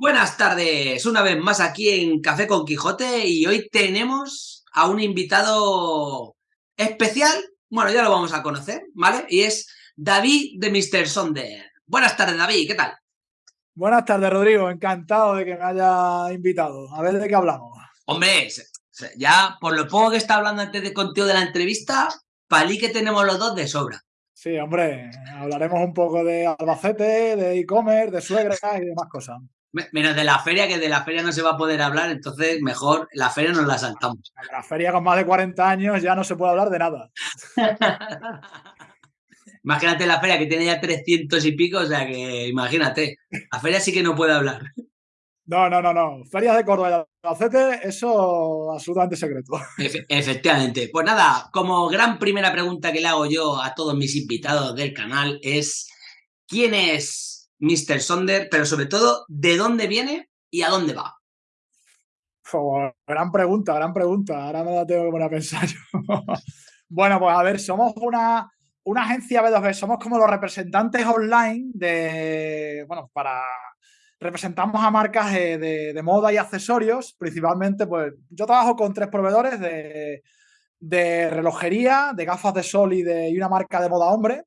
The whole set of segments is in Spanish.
Buenas tardes, una vez más aquí en Café con Quijote y hoy tenemos a un invitado especial, bueno, ya lo vamos a conocer, ¿vale? Y es David de Mr. Sonder. Buenas tardes, David, ¿qué tal? Buenas tardes, Rodrigo, encantado de que me haya invitado. A ver de qué hablamos. Hombre, ya por lo poco que está hablando antes de contigo de la entrevista, palí que tenemos los dos de sobra. Sí, hombre, hablaremos un poco de Albacete, de e-commerce, de suegra y demás cosas. Menos de la feria, que de la feria no se va a poder hablar, entonces mejor la feria nos la saltamos. La feria con más de 40 años ya no se puede hablar de nada. imagínate la feria que tiene ya 300 y pico, o sea que imagínate, la feria sí que no puede hablar. No, no, no, no. Ferias de Córdoba y Albacete, eso absolutamente secreto. efectivamente. Pues nada, como gran primera pregunta que le hago yo a todos mis invitados del canal es ¿quién es Mr. Sonder, pero sobre todo, ¿de dónde viene y a dónde va? gran pregunta, gran pregunta. Ahora me la tengo que poner a pensar bueno, pues a ver, somos una, una agencia B2B, somos como los representantes online de, bueno, para, representamos a marcas de, moda y accesorios, principalmente, pues yo trabajo con tres proveedores de, de relojería, de gafas de sol y de y una marca de moda hombre.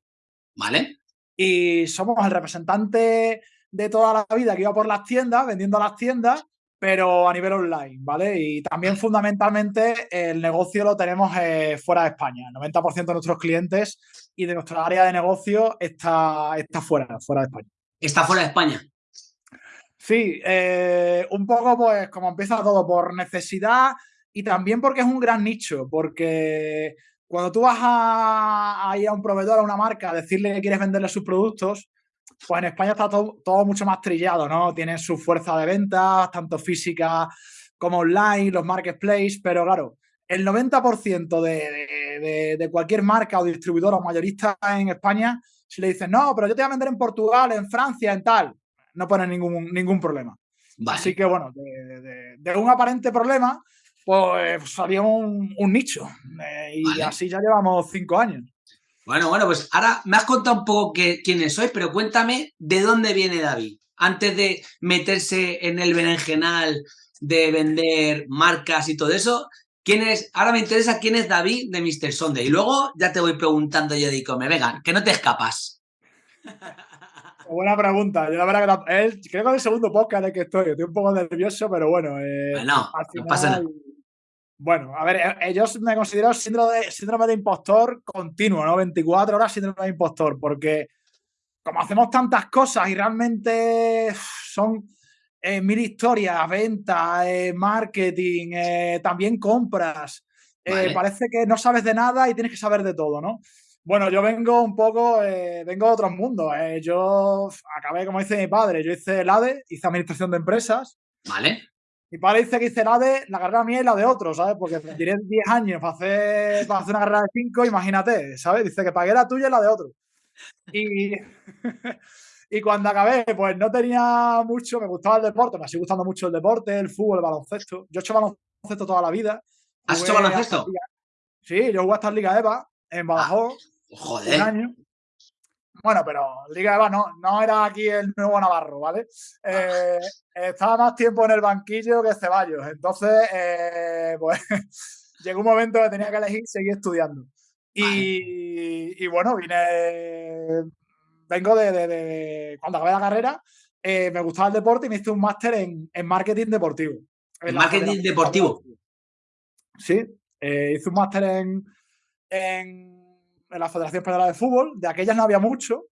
Vale y somos el representante de toda la vida que iba por las tiendas, vendiendo a las tiendas, pero a nivel online, ¿vale? Y también fundamentalmente el negocio lo tenemos eh, fuera de España. El 90% de nuestros clientes y de nuestra área de negocio está, está fuera, fuera de España. ¿Está fuera de España? Sí, eh, un poco pues como empieza todo por necesidad y también porque es un gran nicho, porque cuando tú vas a, ir a un proveedor, a una marca, a decirle que quieres venderle sus productos, pues en España está todo, mucho más trillado, ¿no? Tienen su fuerza de ventas, tanto física como online, los marketplaces, pero claro, el 90% de, de, cualquier marca o distribuidor o mayorista en España, si le dices, no, pero yo te voy a vender en Portugal, en Francia, en tal, no ponen ningún, ningún problema. Así que bueno, de, un aparente problema pues salió un, nicho. Eh, y así ya llevamos cinco años. Bueno, bueno, pues ahora me has contado un poco quiénes sois, pero cuéntame de dónde viene David. Antes de meterse en el berenjenal de vender marcas y todo eso, ¿quién es? Ahora me interesa quién es David de Mr. Sunday. Y luego ya te voy preguntando yo de me vengan, que no te escapas. Buena pregunta. Yo la verdad que creo que es el segundo podcast en el que estoy. Estoy un poco nervioso, pero bueno. Eh, bueno, no pasa nada. Bueno, a ver, eh, ellos me considero síndrome de, síndrome de impostor continuo, ¿no? 24 horas síndrome de impostor, porque como hacemos tantas cosas y realmente son eh, mil historias, ventas, eh, marketing, también compras, parece que no sabes de nada y tienes que saber de todo, ¿no? Bueno, yo vengo un poco, vengo de otros mundos. yo acabé, como dice mi padre, yo hice el ADE, hice administración de empresas. Vale. Mi padre dice que hice la de la carrera mía y la de otro, ¿sabes? Porque tiré 10 años para hacer, para hacer una carrera de 5, imagínate, ¿sabes? Dice que pagué la tuya y la de otro. Y, y cuando acabé, pues no tenía mucho, me gustaba el deporte, me sigue gustando mucho el deporte, el fútbol, el baloncesto. Yo he hecho baloncesto toda la vida. ¿Has hecho baloncesto? Sí, yo jugué hasta Liga EVA, en Badajoz. Ah, joder. Un año. Bueno, pero Liga Eva no, no era aquí el nuevo Navarro, ¿vale? Eh, estaba más tiempo en el banquillo que Ceballos. Entonces, eh, pues llegó un momento que tenía que elegir seguir estudiando. Y, bueno, vine. Vengo de, cuando acabé la carrera, eh, me gustaba el deporte y me hice un máster en, marketing deportivo. ¿En marketing deportivo? Sí, hice un máster en en la Federación Española de Fútbol, de aquellas no había mucho,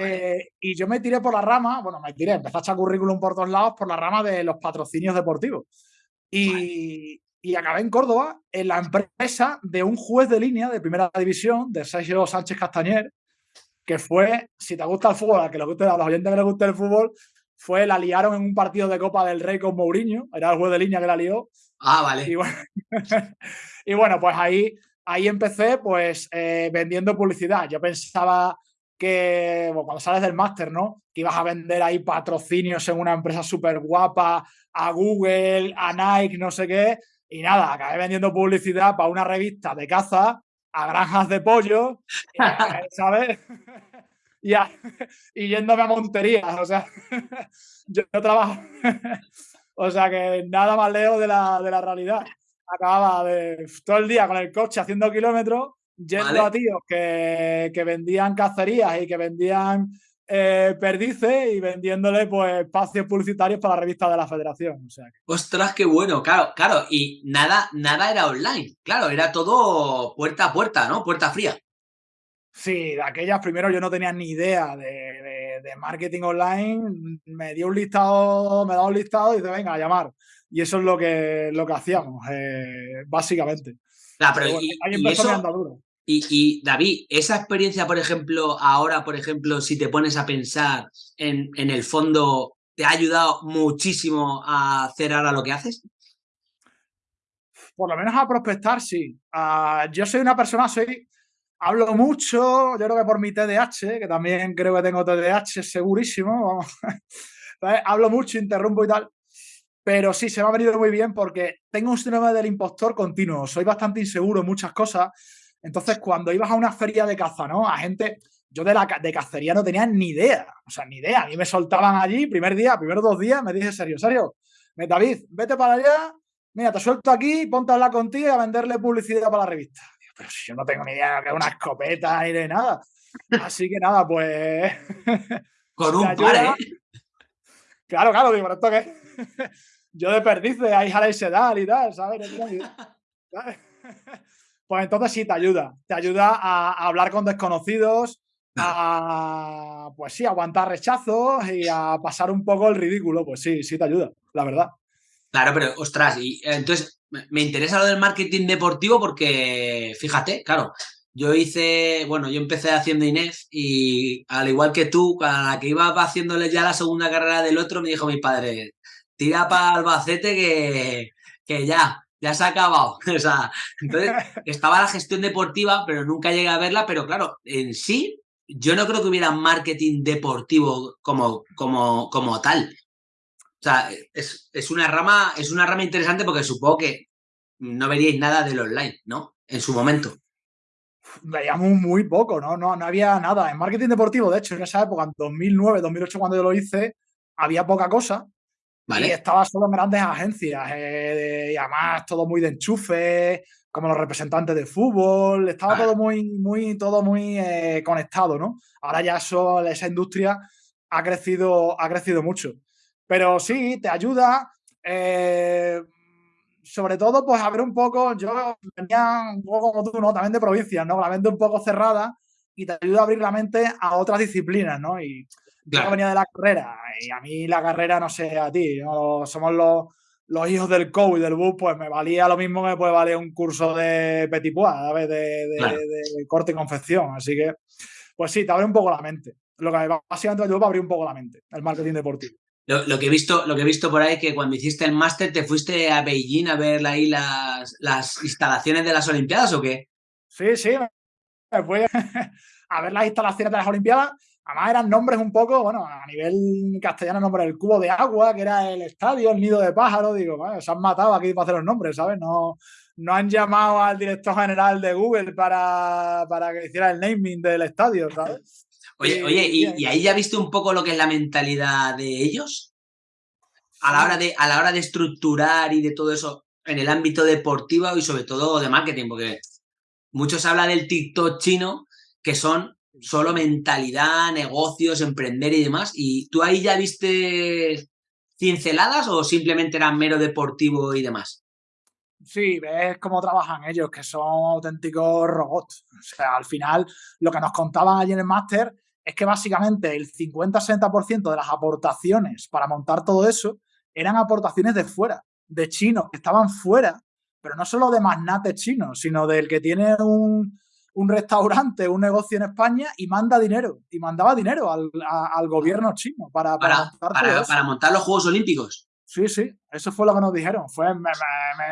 eh, y yo me tiré por la rama, bueno, me tiré, empecé a echar currículum por todos lados por la rama de los patrocinios deportivos. Y, y, acabé en Córdoba, en la empresa de un juez de línea de primera división, de Sergio Sánchez Castañer, que fue, si te gusta el fútbol, a, que le guste, a los oyentes que les guste el fútbol, fue, la liaron en un partido de Copa del Rey con Mourinho, era el juez de línea que la lió. Ah, vale. Y bueno, y bueno pues ahí ahí empecé pues eh, vendiendo publicidad. Yo pensaba que cuando sales del máster, ¿no? Que ibas a vender ahí patrocinios en una empresa súper guapa, a Google, a Nike, no sé qué. Y nada, acabé vendiendo publicidad para una revista de caza, a granjas de pollo, ¿sabes? y, y yéndome a monterías, o sea, yo trabajo, o sea que nada más lejos de la, de la realidad. Acababa de todo el día con el coche haciendo kilómetros, yendo a tíos que, que vendían cacerías y que vendían eh, perdices y vendiéndole pues espacios publicitarios para la revista de la federación. O sea, Ostras, qué bueno, claro, claro. Y nada, nada era online, claro, era todo puerta a puerta, ¿no? Puerta fría. Sí, de aquellas primero yo no tenía ni idea de, marketing online. Me dio un listado, me da un listado y dice, venga, a llamar. Y eso es lo que, lo que hacíamos, eh, básicamente. Pero, ahí empezó mi y, David, esa experiencia, por ejemplo, ahora, por ejemplo, si te pones a pensar en, en el fondo, ¿te ha ayudado muchísimo a hacer ahora lo que haces? Por lo menos a prospectar, sí. Ah, yo soy una persona, soy, hablo mucho, yo creo que por mi TDAH, que también creo que tengo TDAH segurísimo, hablo mucho, interrumpo y tal. Pero sí, se me ha venido muy bien porque tengo un síndrome del impostor continuo. Soy bastante inseguro en muchas cosas entonces, cuando ibas a una feria de caza, ¿no? A gente, yo de la de cacería no tenía ni idea, o sea, ni idea. A mí me soltaban allí, primer día, primeros dos días, me dije, serio, serio, David, vete para allá, mira, te suelto aquí, ponte a hablar contigo y a venderle publicidad para la revista. Pero si yo no tengo ni idea que es una escopeta ni de nada. Así que nada, pues... Con un par, ¿eh? Claro, claro, digo, esto que... yo de perdices, ahí jala y sedal y tal, ¿sabes? pues entonces sí te ayuda. Te ayuda a, hablar con desconocidos, a pues sí, aguantar rechazos y a pasar un poco el ridículo. Pues sí, sí te ayuda, la verdad. Claro, pero ostras, y entonces me interesa lo del marketing deportivo porque, fíjate, claro, yo hice, bueno, yo empecé haciendo Inés y al igual que tú, a la que iba haciéndole ya la segunda carrera del otro, me dijo mi padre, tira para Albacete que, que ya, ya se ha acabado. O sea, entonces estaba la gestión deportiva, pero nunca llegué a verla, pero claro, en sí, yo no creo que hubiera marketing deportivo como, como, como tal. O sea, es, es, una rama, es una rama interesante porque supongo que no veríais nada del online, ¿no? En su momento. Veíamos muy poco, ¿no? No, no había nada. En marketing deportivo, de hecho, en esa época, en 2009, 2008, cuando yo lo hice, había poca cosa y estaba solo en grandes agencias, eh, y además todo muy de enchufe, como los representantes de fútbol, estaba todo muy, muy, todo muy eh, conectado, ¿no? Ahora ya eso, esa industria ha crecido, ha crecido mucho. Pero sí, te ayuda, eh, sobre todo, pues a ver un poco, yo venía un poco como tú, ¿no? También de provincias, ¿no? La mente un poco cerrada y te ayuda a abrir la mente a otras disciplinas, ¿no? Y yo venía de la carrera y a mí la carrera, no sé, a ti, somos los, los hijos del coach y del bus, pues me valía lo mismo que me puede valer un curso de petit pois, ¿sabes? De, de, corte y confección. Así que, pues sí, te abre un poco la mente. Lo que básicamente ayudó para abrir un poco la mente, el marketing deportivo. Lo, que he visto, lo que he visto por ahí es que cuando hiciste el máster te fuiste a Beijing a ver ahí las, las instalaciones de las Olimpiadas o qué? Sí, sí, me fui a ver las instalaciones de las Olimpiadas Además eran nombres un poco, bueno, a nivel castellano, nombre el cubo de agua, que era el estadio, el nido de pájaro, digo, bueno, se han matado aquí para hacer los nombres, ¿sabes? No, no han llamado al director general de Google para, que hiciera el naming del estadio, ¿sabes? Oye, oye, ¿y, ahí ya viste un poco lo que es la mentalidad de ellos? A la hora de, a la hora de estructurar y de todo eso en el ámbito deportivo y sobre todo de marketing, porque muchos hablan del TikTok chino, que son solo mentalidad, negocios, emprender y demás. ¿Y tú ahí ya viste cinceladas o simplemente era mero deportivo y demás? Sí, ves cómo trabajan ellos, que son auténticos robots. O sea, al final, lo que nos contaban allí en el máster es que básicamente el 50-60% de las aportaciones para montar todo eso eran aportaciones de fuera, de chinos, que estaban fuera, pero no solo de magnates chinos, sino del que tiene un, un restaurante, un negocio en España y manda dinero, y mandaba dinero al, gobierno chino para, para, para, montar los Juegos Olímpicos. Sí, sí, eso fue lo que nos dijeron. Fue, me,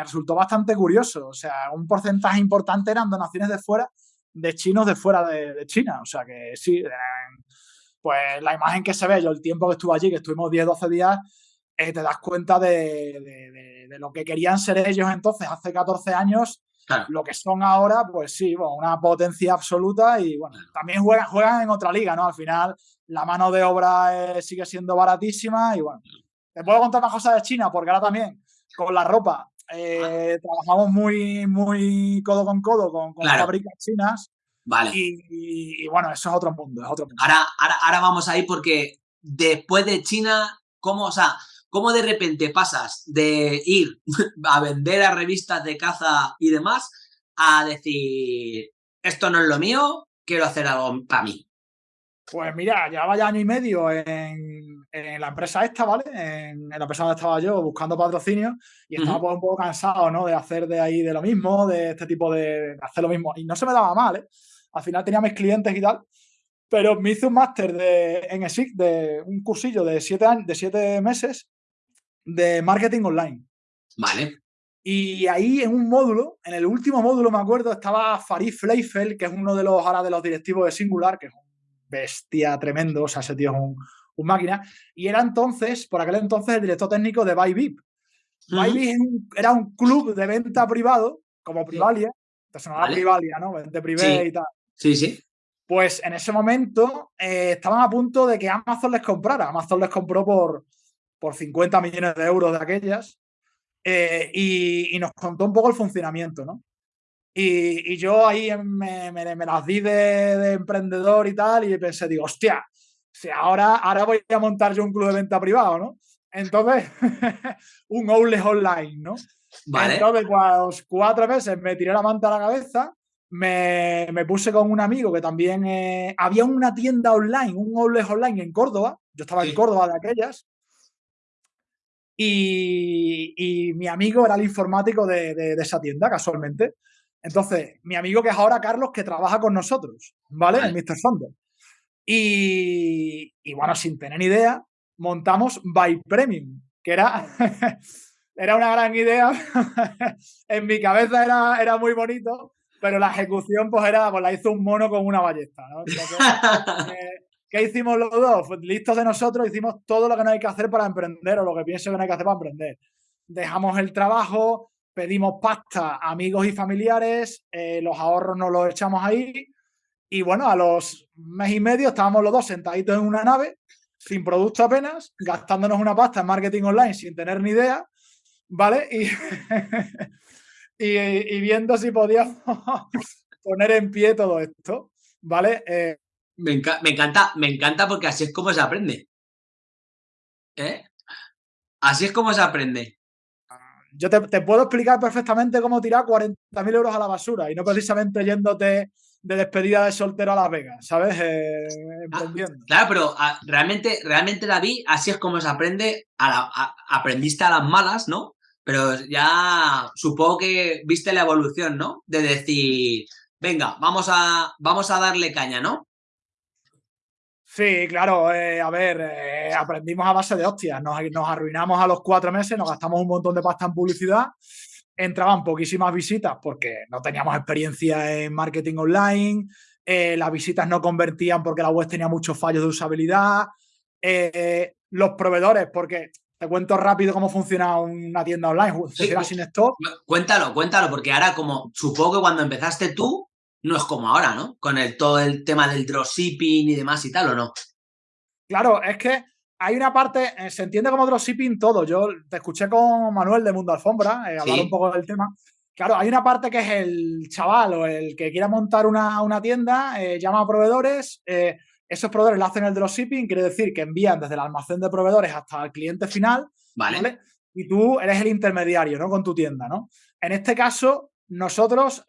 resultó bastante curioso. O sea, un porcentaje importante eran donaciones de fuera, de chinos de fuera de, China. O sea que sí, pues la imagen que se ve, yo el tiempo que estuve allí, que estuvimos 10, 12 días, eh, te das cuenta de, de, lo que querían ser ellos entonces, hace 14 años, Lo que son ahora, pues sí, una potencia absoluta y bueno, también juegan, juegan en otra liga, ¿no? Al final la mano de obra sigue siendo baratísima y bueno, te puedo contar más cosas de China porque ahora también con la ropa eh, trabajamos muy, muy codo con codo con, con fábricas chinas. Vale. Y, bueno, eso es otro mundo, es otro mundo. Ahora, ahora, ahora vamos ahí porque después de China, ¿cómo, o sea, cómo de repente pasas de ir a vender a revistas de caza y demás a decir, esto no es lo mío, quiero hacer algo para mí? Pues mira, llevaba ya año y medio en, la empresa esta, ¿vale? En, la empresa donde estaba yo buscando patrocinio y estaba pues un poco cansado, ¿no? De hacer de ahí de lo mismo, de este tipo de, de hacer lo mismo. Y no se me daba mal, ¿eh? Al final tenía mis clientes y tal, pero me hice un máster en ESIC, de un cursillo de siete, años, de siete meses de marketing online. Vale. Y ahí en un módulo, en el último módulo me acuerdo, estaba Farid Fleifel, que es uno de los ahora de los directivos de Singular, que es un bestia tremendo, o sea, ese tío es un, máquina. Y era entonces, por aquel entonces, el director técnico de Bybip. Bybip era un club de venta privado, como Privalia. No era Privalia, ¿no? Vente privé y tal. Sí, sí. Pues en ese momento eh, estaban a punto de que Amazon les comprara. Amazon les compró por, por 50 millones de euros de aquellas eh, y, nos contó un poco el funcionamiento, ¿no? Y, yo ahí me, las di de, emprendedor y tal y pensé, digo, hostia, si ahora, ahora voy a montar yo un club de venta privado, ¿no? Entonces, un outlet online, ¿no? Vale. Entonces, pues, cuatro meses me tiré la manta a la cabeza me, puse con un amigo que también eh, había una tienda online, un outlet online en Córdoba. Yo estaba en Córdoba de aquellas. Y, mi amigo era el informático de, esa tienda, casualmente. Entonces, mi amigo que es ahora Carlos, que trabaja con nosotros, ¿vale? En Mr. Thunder. Y, y, bueno, sin tener ni idea, montamos By Premium, que era, era una gran idea. en mi cabeza era, era muy bonito, pero la ejecución pues era, pues la hizo un mono con una ballesta, ¿no? Eh, ¿Qué hicimos los dos? Pues listos de nosotros, hicimos todo lo que no hay que hacer para emprender o lo que pienso que no hay que hacer para emprender. Dejamos el trabajo, pedimos pasta a amigos y familiares, eh, los ahorros nos los echamos ahí y bueno, a los mes y medio estábamos los dos sentaditos en una nave, sin producto apenas, gastándonos una pasta en marketing online sin tener ni idea, ¿vale? Y y, viendo si podíamos poner en pie todo esto, ¿vale? Eh, me, encanta, me encanta porque así es como se aprende. ¿Eh? Así es como se aprende. Yo te, puedo explicar perfectamente cómo tirar 40.000 euros a la basura y no precisamente yéndote de despedida de soltero a Las Vegas, ¿sabes? Eh, ah, claro, pero ah, realmente, realmente David, así es como se aprende, aprendiste a las malas, ¿no? Pero ya supongo que viste la evolución, ¿no? De decir, venga, vamos a, vamos a darle caña, ¿no? Sí, claro, eh, a ver, eh, aprendimos a base de hostias, nos, arruinamos a los cuatro meses, nos gastamos un montón de pasta en publicidad, entraban poquísimas visitas porque no teníamos experiencia en marketing online, eh, las visitas no convertían porque la web tenía muchos fallos de usabilidad, los proveedores, porque te cuento rápido cómo funciona una tienda online, funciona sin stock. Cuéntalo, cuéntalo, porque ahora como supongo que cuando empezaste tú, no es como ahora, ¿no? Con el, todo el tema del dropshipping y demás y tal, ¿o no? Claro, es que hay una parte, eh, se entiende como dropshipping todo. Yo te escuché con Manuel de Mundo Alfombra eh, hablar un poco del tema. Claro, hay una parte que es el chaval o el que quiera montar una, tienda, eh, llama a proveedores, esos proveedores lo hacen el dropshipping, quiere decir que envían desde el almacén de proveedores hasta el cliente final. Vale. Y tú eres el intermediario, ¿no? Con tu tienda, ¿no? En este caso, nosotros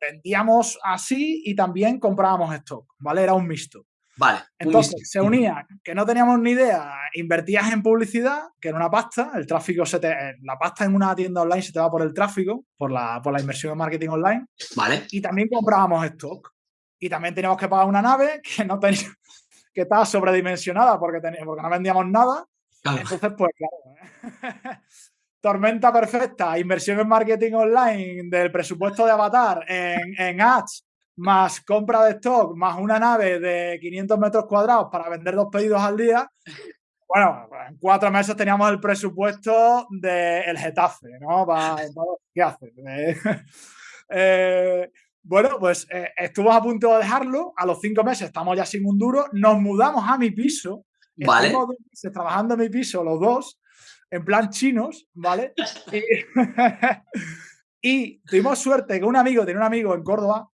vendíamos así y también comprábamos stock, ¿vale? Era un mixto. Vale. Entonces, se unía que no teníamos ni idea, invertías en publicidad, que era una pasta, el tráfico se te, la pasta en una tienda online se te va por el tráfico, por la, por la inversión en marketing online. Vale. Y también comprábamos stock y también teníamos que pagar una nave que no tenía, que estaba sobredimensionada porque, porque no vendíamos nada. Entonces, pues claro. ¿eh? Tormenta perfecta, inversión en marketing online del presupuesto de Avatar en, en ads, más compra de stock, más una nave de 500 metros cuadrados para vender dos pedidos al día. Bueno, en cuatro meses teníamos el presupuesto del Getafe, ¿no? ¿Qué haces? Eh, bueno, pues eh, estuvo a punto de dejarlo. A los cinco meses estamos ya sin un duro. Nos mudamos a mi piso. Vale. Estuvimos trabajando en mi piso los dos, en plan chinos, ¿vale? y, tuvimos suerte que un amigo, tenía un amigo en Córdoba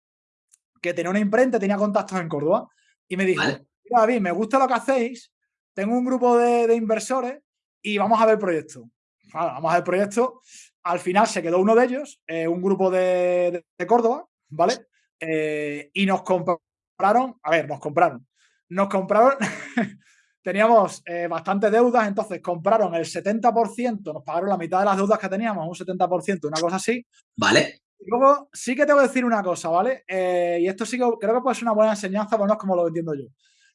que tenía una imprenta, tenía contactos en Córdoba y me dijo, David, me gusta lo que hacéis, tengo un grupo de, inversores y vamos a ver el proyecto. vamos a ver el proyecto. Al final se quedó uno de ellos, eh, un grupo de, Córdoba, ¿vale? Eh, y nos compraron, a ver, nos compraron. Nos compraron, teníamos eh, bastantes deudas, entonces compraron el 70%, nos pagaron la mitad de las deudas que teníamos, un 70%, una cosa así. Vale. Y luego sí que tengo que decir una cosa, ¿vale? y esto sí que creo que puede ser una buena enseñanza, bueno, es como lo entiendo yo.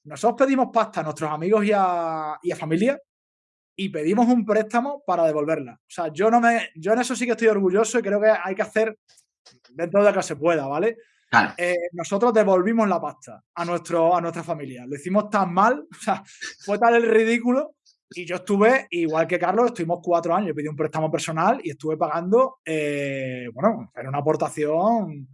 Nosotros pedimos pasta a nuestros amigos y a, familia y pedimos un préstamo para devolverla. O sea, yo no me, yo en eso sí que estoy orgulloso y creo que hay que hacer dentro de lo que se pueda, ¿vale? Eh, nosotros devolvimos la pasta a, nuestro, a nuestra familia. Lo hicimos tan mal, o sea, fue tal el ridículo. Y yo estuve, igual que Carlos, estuvimos cuatro años. Pedí un préstamo personal y estuve pagando, eh, bueno, era una aportación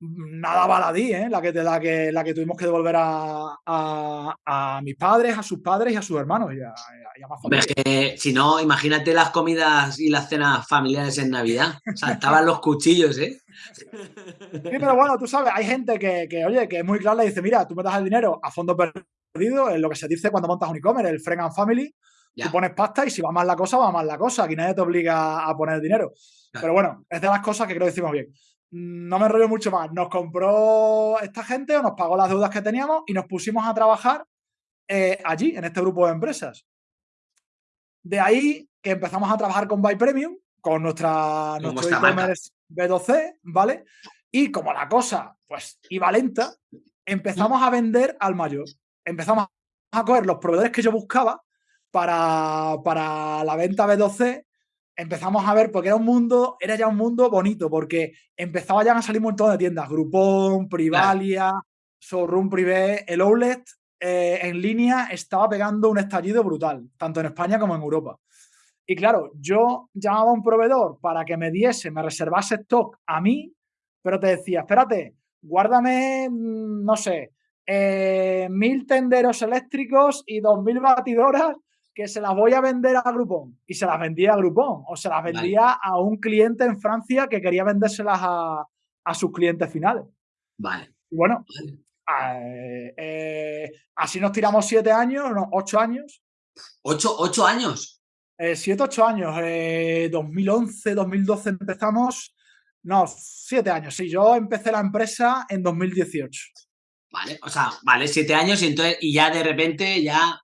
nada baladí, ¿eh? la, que, la, que, la que tuvimos que devolver a, a, mis padres, a sus padres y a sus hermanos y a, más que, si no, imagínate las comidas y las cenas familiares en Navidad. O sea, estaban los cuchillos, ¿eh? Sí, pero bueno, tú sabes, hay gente que, que, oye, que es muy clara y dice, mira, tú me das el dinero a fondo perdido, es lo que se dice cuando montas un e-commerce, el friend and family, tú pones pasta y si va mal la cosa, va mal la cosa, aquí nadie te obliga a poner dinero. Pero bueno, es de las cosas que creo que decimos bien no me enrollo mucho más. Nos compró esta gente o nos pagó las deudas que teníamos y nos pusimos a trabajar eh, allí, en este grupo de empresas. De ahí que empezamos a trabajar con Buy Premium, con nuestra, nuestro e-commerce B2C, ¿vale? Y como la cosa, pues, iba lenta, empezamos a vender al mayor. Empezamos a coger los proveedores que yo buscaba para, para la venta B2C empezamos a ver, porque era un mundo, era ya un mundo bonito, porque empezaba ya a salir un montón de tiendas, Groupon, Privalia, Showroom Privé, el outlet eh, en línea estaba pegando un estallido brutal, tanto en España como en Europa. Y claro, yo llamaba a un proveedor para que me diese, me reservase stock a mí, pero te decía, espérate, guárdame, mm, no sé, eh, mil tenderos eléctricos y dos mil batidoras que se las voy a vender a Groupon y se las vendía a Groupon o se las vendía a un cliente en Francia que quería vendérselas a, sus clientes finales. Vale. Y bueno, eh, eh, así nos tiramos siete años, no, ocho años. ¿Ocho, ocho años? Eh, siete, ocho años. 2011, 2012 empezamos. No, siete años. Sí, yo empecé la empresa en 2018. Vale, o sea, vale, siete años y entonces, y ya de repente ya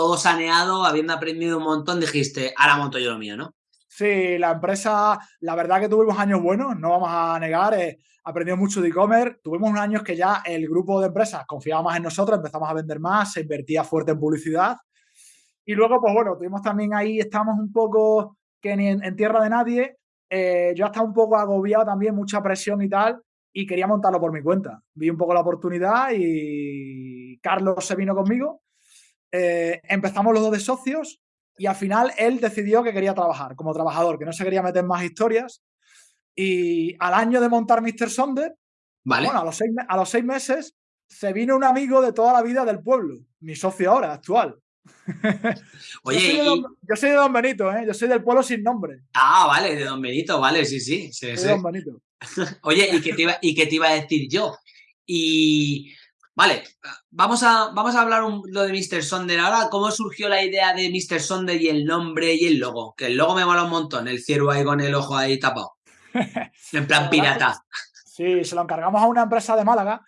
todo saneado, habiendo aprendido un montón, dijiste, ahora monto yo lo mío, ¿no? Sí, la empresa, la verdad que tuvimos años buenos, no vamos a negar, eh, aprendimos mucho de e-commerce, tuvimos unos años que ya el grupo de empresas confiaba más en nosotros, empezamos a vender más, se invertía fuerte en publicidad y luego, pues bueno, tuvimos también ahí, estamos un poco que ni en, tierra de nadie, eh, yo estaba un poco agobiado también, mucha presión y tal, y quería montarlo por mi cuenta. Vi un poco la oportunidad y Carlos se vino conmigo eh, empezamos los dos de socios y al final él decidió que quería trabajar como trabajador, que no se quería meter más historias. Y al año de montar Mr. Sonder, vale. bueno, a los, seis, a los seis meses se vino un amigo de toda la vida del pueblo, mi socio ahora, actual. Oye, yo, soy de Don, Benito, ¿eh? yo soy del pueblo sin nombre. Ah, vale, de Don Benito, vale, sí, sí. sí, Don Benito. Oye, ¿y qué, te iba, ¿y qué te iba a decir yo? Y Vale, vamos a, vamos a hablar un, lo de Mr. Sonder. Ahora, ¿cómo surgió la idea de Mr. Sonder y el nombre y el logo? Que el logo me mola un montón, el ciervo ahí con el ojo ahí tapado. en plan pirata. Sí, se lo encargamos a una empresa de Málaga.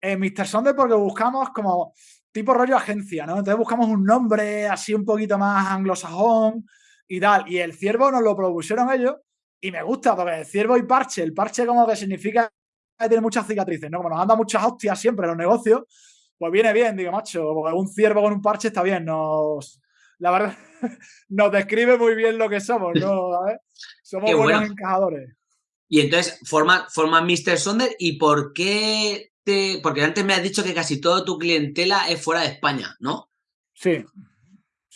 Eh, Mr. Sonder porque buscamos como tipo rollo agencia, ¿no? Entonces buscamos un nombre así un poquito más anglosajón y tal. Y el ciervo nos lo propusieron ellos y me gusta porque el ciervo y parche, el parche como que significa tiene muchas cicatrices, ¿no? Como nos anda muchas hostias siempre en los negocios, pues viene bien, digo, macho, un ciervo con un parche está bien, nos... La verdad, nos describe muy bien lo que somos, ¿no? Somos buenos encajadores. Y entonces, forma, forma Mr. Sonder, ¿y por qué te...? Porque antes me has dicho que casi toda tu clientela es fuera de España, ¿no? Sí.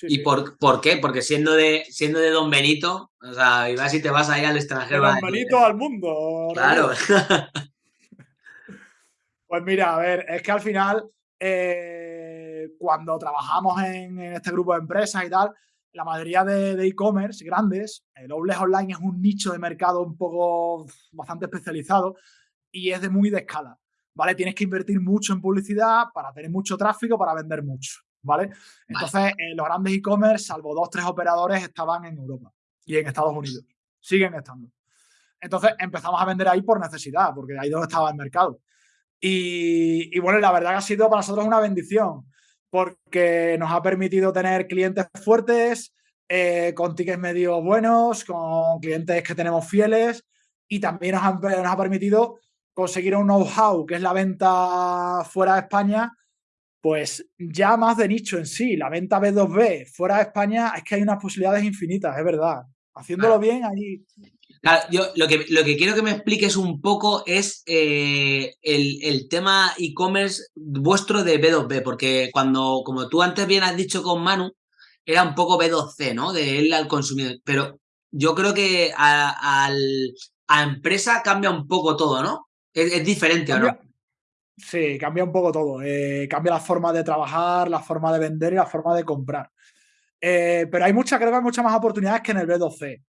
¿Y Por, por, qué? Porque siendo de, siendo de Don Benito, o sea, y vas y te vas ahí al extranjero. De Don Benito al mundo. Claro. pues mira, a ver, es que al final, eh, cuando trabajamos en, este grupo de empresas y tal, la mayoría de e-commerce grandes, el Outlet Online es un nicho de mercado un poco bastante especializado y es de muy de escala, ¿vale? Tienes que invertir mucho en publicidad para tener mucho tráfico, para vender mucho. ¿vale? Entonces, eh, los grandes e-commerce, salvo dos, tres operadores, estaban en Europa y en Estados Unidos. Siguen estando. Entonces, empezamos a vender ahí por necesidad, porque ahí donde estaba el mercado. Y, bueno, la verdad que ha sido para nosotros una bendición, porque nos ha permitido tener clientes fuertes, eh, con tickets medio buenos, con clientes que tenemos fieles, y también nos nos ha permitido conseguir un know-how, que es la venta fuera de España, pues ya más de nicho en sí, la venta B2B fuera de España es que hay unas posibilidades infinitas, es verdad. Haciéndolo bien, ahí... Claro, yo lo que, lo que quiero que me expliques un poco es eh, el, tema e-commerce vuestro de B2B, porque cuando, como tú antes bien has dicho con Manu, era un poco B2C, ¿no? De él al consumidor. Pero yo creo que a, a empresa cambia un poco todo, ¿no? Es, diferente, ¿no? Sí, cambia un poco todo. Eh, cambia la forma de trabajar, la forma de vender y la forma de comprar. Eh, pero hay muchas, creo que hay muchas más oportunidades que en el B2C.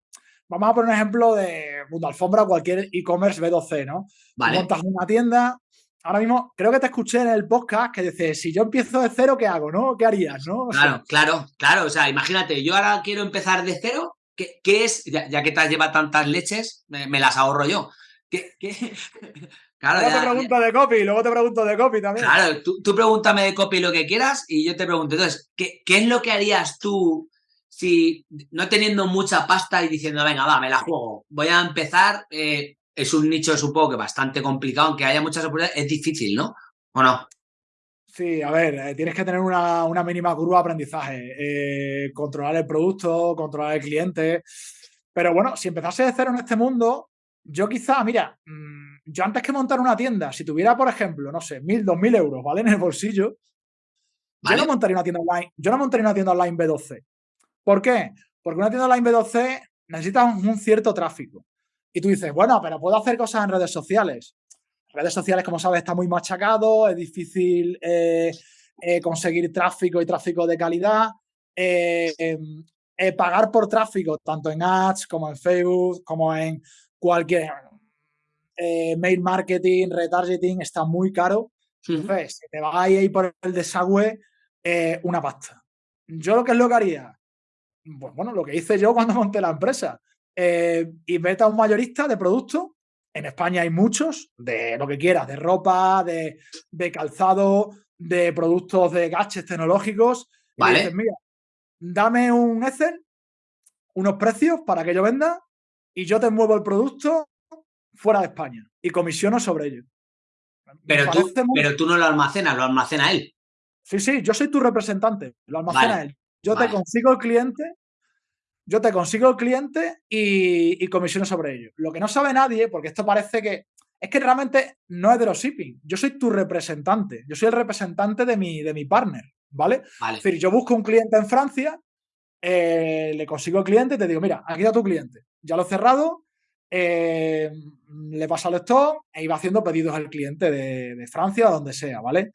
Vamos a poner un ejemplo de Mundo Alfombra o cualquier e-commerce B2C, ¿no? Montas una tienda. Ahora mismo, creo que te escuché en el podcast que dices, si yo empiezo de cero, ¿qué hago, no? ¿Qué harías, no? claro, claro, claro. O sea, imagínate, yo ahora quiero empezar de cero. ¿Qué, es? Ya, que te has llevado tantas leches, me, las ahorro yo. ¿Qué, qué, luego te pregunto de copy, luego te pregunto de copy también. Claro, tú, pregúntame de copy lo que quieras y yo te pregunto. Entonces, ¿qué, es lo que harías tú si no teniendo mucha pasta y diciendo, venga, va, me la juego, voy a empezar? Eh, es un nicho, supongo que bastante complicado, aunque haya muchas oportunidades, es difícil, ¿no? ¿O no? Sí, a ver, eh, tienes que tener una, mínima curva de aprendizaje, eh, controlar el producto, controlar el cliente. Pero bueno, si empezase de cero en este mundo, yo quizá, mira, mm, yo antes que montar una tienda, si tuviera, por ejemplo, no sé, mil, dos mil euros, ¿vale? En el bolsillo, yo no montaría una tienda online, yo no montaría una tienda online B12. ¿Por qué? Porque una tienda online B12 necesita un, cierto tráfico. Y tú dices, bueno, pero puedo hacer cosas en redes sociales. Redes sociales, como sabes, está muy machacado, es difícil eh, eh, conseguir tráfico y tráfico de calidad. Eh, em, pagar por tráfico, tanto en ads como en Facebook, como en cualquier mail marketing, retargeting, está muy caro. Entonces, si te vas ahí por el desagüe, una pasta. Yo lo que es lo que haría, bueno, lo que hice yo cuando monté la empresa, eh, vete a un mayorista de productos. En España hay muchos, de lo que quieras, de ropa, de, calzado, de productos de gadgets tecnológicos. Vale. mira, dame un Excel, unos precios para que yo venda y yo te muevo el producto fuera de España y comisiono sobre ello. Pero tú, pero tú no lo almacenas, lo almacena él. Sí, sí, yo soy tu representante, lo almacena él. Yo te consigo el cliente, yo te consigo el cliente y, comisiono sobre ello. Lo que no sabe nadie, porque esto parece que es que realmente no es de los shipping. Yo soy tu representante. Yo soy el representante de mi, de mi partner, ¿vale? vale. Es decir, yo busco un cliente en Francia, eh, le consigo el cliente y te digo, mira, aquí está tu cliente ya lo he cerrado, eh, le pasa al stock e iba haciendo pedidos al cliente de, Francia o donde sea, ¿vale?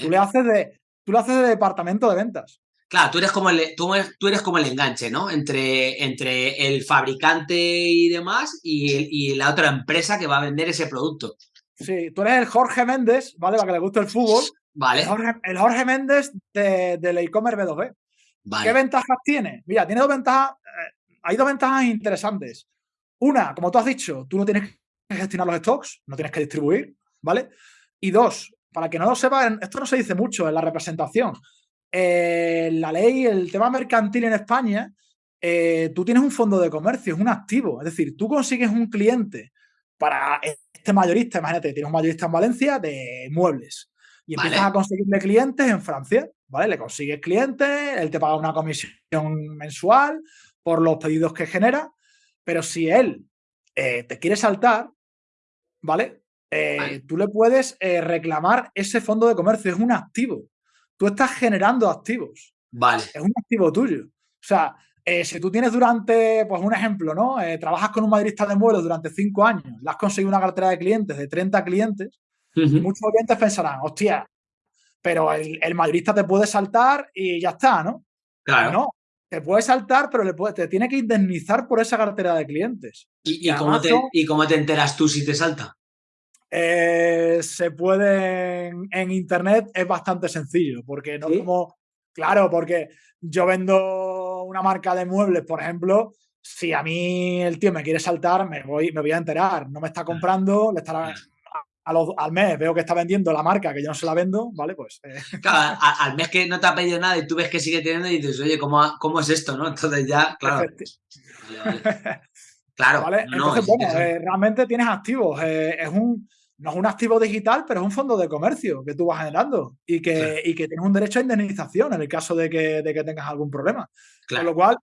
Tú le haces de, tú le haces de departamento de ventas. Claro, tú eres como el, tú, eres como el enganche, ¿no? Entre, entre el fabricante y demás y, la otra empresa que va a vender ese producto. Sí, tú eres el Jorge Méndez, ¿vale? Para que le guste el fútbol. Vale. El Jorge, Méndez del e-commerce B2B. ¿Qué ventajas tiene? Mira, tiene dos ventajas. Eh, hay dos ventajas interesantes. Una, como tú has dicho, tú no tienes que gestionar los stocks, no tienes que distribuir, ¿vale? Y dos, para que no lo sepan, esto no se dice mucho en la representación. Eh, la ley, el tema mercantil en España, eh, tú tienes un fondo de comercio, es un activo. Es decir, tú consigues un cliente para este mayorista, imagínate, tienes un mayorista en Valencia de muebles y empiezas a conseguirle clientes en Francia, ¿vale? Le consigues clientes, él te paga una comisión mensual por los pedidos que genera, pero si él eh, te quiere saltar, ¿vale? Eh, tú le puedes eh, reclamar ese fondo de comercio, es un activo. Tú estás generando activos. Vale. Es un activo tuyo. O sea, eh, si tú tienes durante, pues un ejemplo, ¿no? Eh, trabajas con un madrista de vuelos durante cinco años, le has conseguido una cartera de clientes de 30 clientes, y muchos clientes pensarán, hostia, pero el, el, madrista te puede saltar y ya está, ¿no? Claro. No, te puede saltar, pero le puede, te tiene que indemnizar por esa cartera de clientes. ¿Y, y, cómo, te, ¿y cómo te enteras tú si te salta? Eh, se puede en, internet, es bastante sencillo, porque no ¿Sí? como, claro, porque yo vendo una marca de muebles, por ejemplo, si a mí el tío me quiere saltar, me voy, me voy a enterar, no me está comprando, le estará, a los, al mes veo que está vendiendo la marca que yo no se la vendo, ¿vale? Pues. Eh. Claro, a, al mes que no te ha pedido nada y tú ves que sigue teniendo y dices, oye, ¿cómo, cómo es esto, no? Entonces ya, claro. Claro. ¿Vale? No, Entonces, bueno, eh, realmente tienes activos. Eh, es un, no es un activo digital, pero es un fondo de comercio que tú vas generando y que, y que tienes un derecho a indemnización en el caso de que, de que tengas algún problema. Claro. Con lo cual,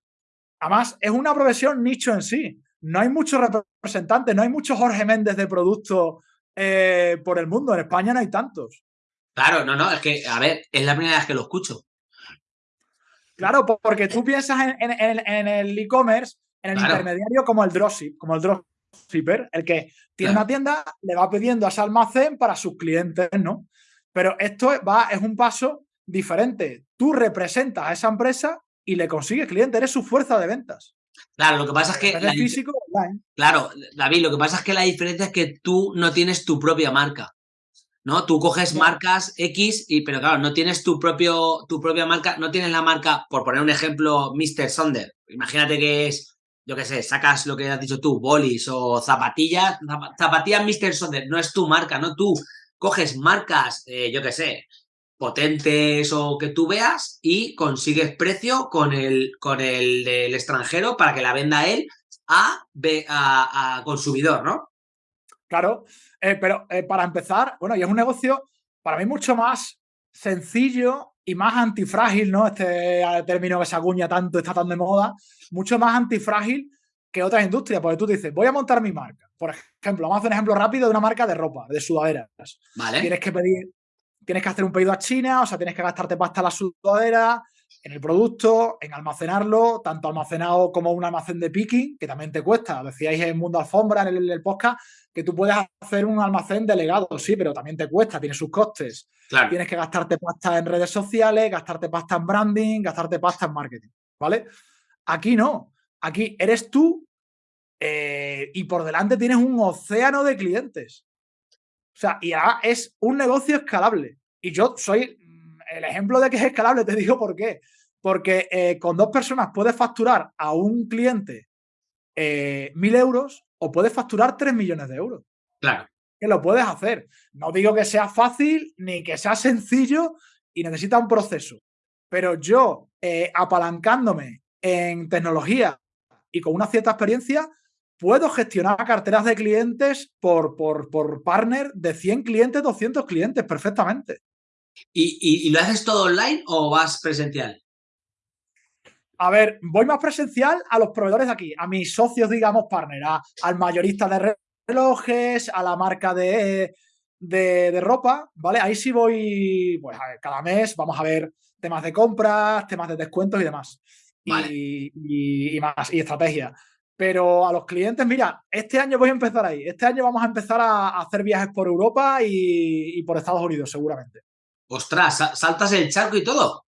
además, es una profesión nicho en sí. No hay muchos representantes, no hay muchos Jorge Méndez de producto eh, por el mundo. En España no hay tantos. Claro, no, no, es que, a ver, es la primera vez que lo escucho. Claro, porque tú piensas en, en, en el e-commerce, en el claro. intermediario como el dropship, como el el que tiene una tienda, le va pidiendo a ese almacén para sus clientes, ¿no? Pero esto va, es un paso diferente. Tú representas a esa empresa y le consigues clientes, eres su fuerza de ventas. Claro, lo que pasa es que. La, físico, online. Claro, David, lo que pasa es que la diferencia es que tú no tienes tu propia marca. ¿No? Tú coges marcas X, y, pero claro, no tienes tu, propio, tu propia marca, no tienes la marca, por poner un ejemplo, Mr. Sonder. Imagínate que es, yo qué sé, sacas lo que has dicho tú, bolis o zapatillas, zapatillas Mr. Sonder, no es tu marca, ¿no? Tú coges marcas, eh, yo qué sé, potentes o que tú veas y consigues precio con el, con el del extranjero para que la venda él a, a, consumidor, ¿no? Claro, eh, pero eh, para empezar, bueno, y es un negocio para mí mucho más sencillo y más antifrágil, ¿no? Este término que se acuña tanto, está tan de moda, mucho más antifrágil que otras industrias, porque tú dices, voy a montar mi marca. Por ejemplo, vamos a hacer un ejemplo rápido de una marca de ropa, de sudaderas. Vale. Tienes que pedir tienes que hacer un pedido a China, o sea, tienes que gastarte pasta en la sudadera, en el producto, en almacenarlo, tanto almacenado como un almacén de picking, que también te cuesta. Decíais en Mundo Alfombra, en el, en el, podcast, que tú puedes hacer un almacén delegado, sí, pero también te cuesta, tiene sus costes. Claro. Tienes que gastarte pasta en redes sociales, gastarte pasta en branding, gastarte pasta en marketing, ¿vale? Aquí no. Aquí eres tú eh, y por delante tienes un océano de clientes. O sea, y ahora es un negocio escalable. Y yo soy el ejemplo de que es escalable, te digo por qué. Porque eh, con dos personas puedes facturar a un cliente eh, mil euros o puedes facturar tres millones de euros. Claro. Que lo puedes hacer. No digo que sea fácil ni que sea sencillo y necesita un proceso. Pero yo, eh, apalancándome en tecnología y con una cierta experiencia, puedo gestionar carteras de clientes por, por, por partner de 100 clientes, 200 clientes perfectamente. ¿Y, y, y lo haces todo online o vas presencial? A ver, voy más presencial a los proveedores de aquí, a mis socios, digamos, partner, a, al mayorista de relojes, a la marca de, de, de, ropa, ¿vale? Ahí sí voy, pues a ver, cada mes vamos a ver temas de compras, temas de descuentos y demás. Vale. Y, y, y, más, y estrategia. Pero a los clientes, mira, este año voy a empezar ahí. Este año vamos a empezar a, a hacer viajes por Europa y, y por Estados Unidos, seguramente. Ostras, ¿saltas el charco y todo?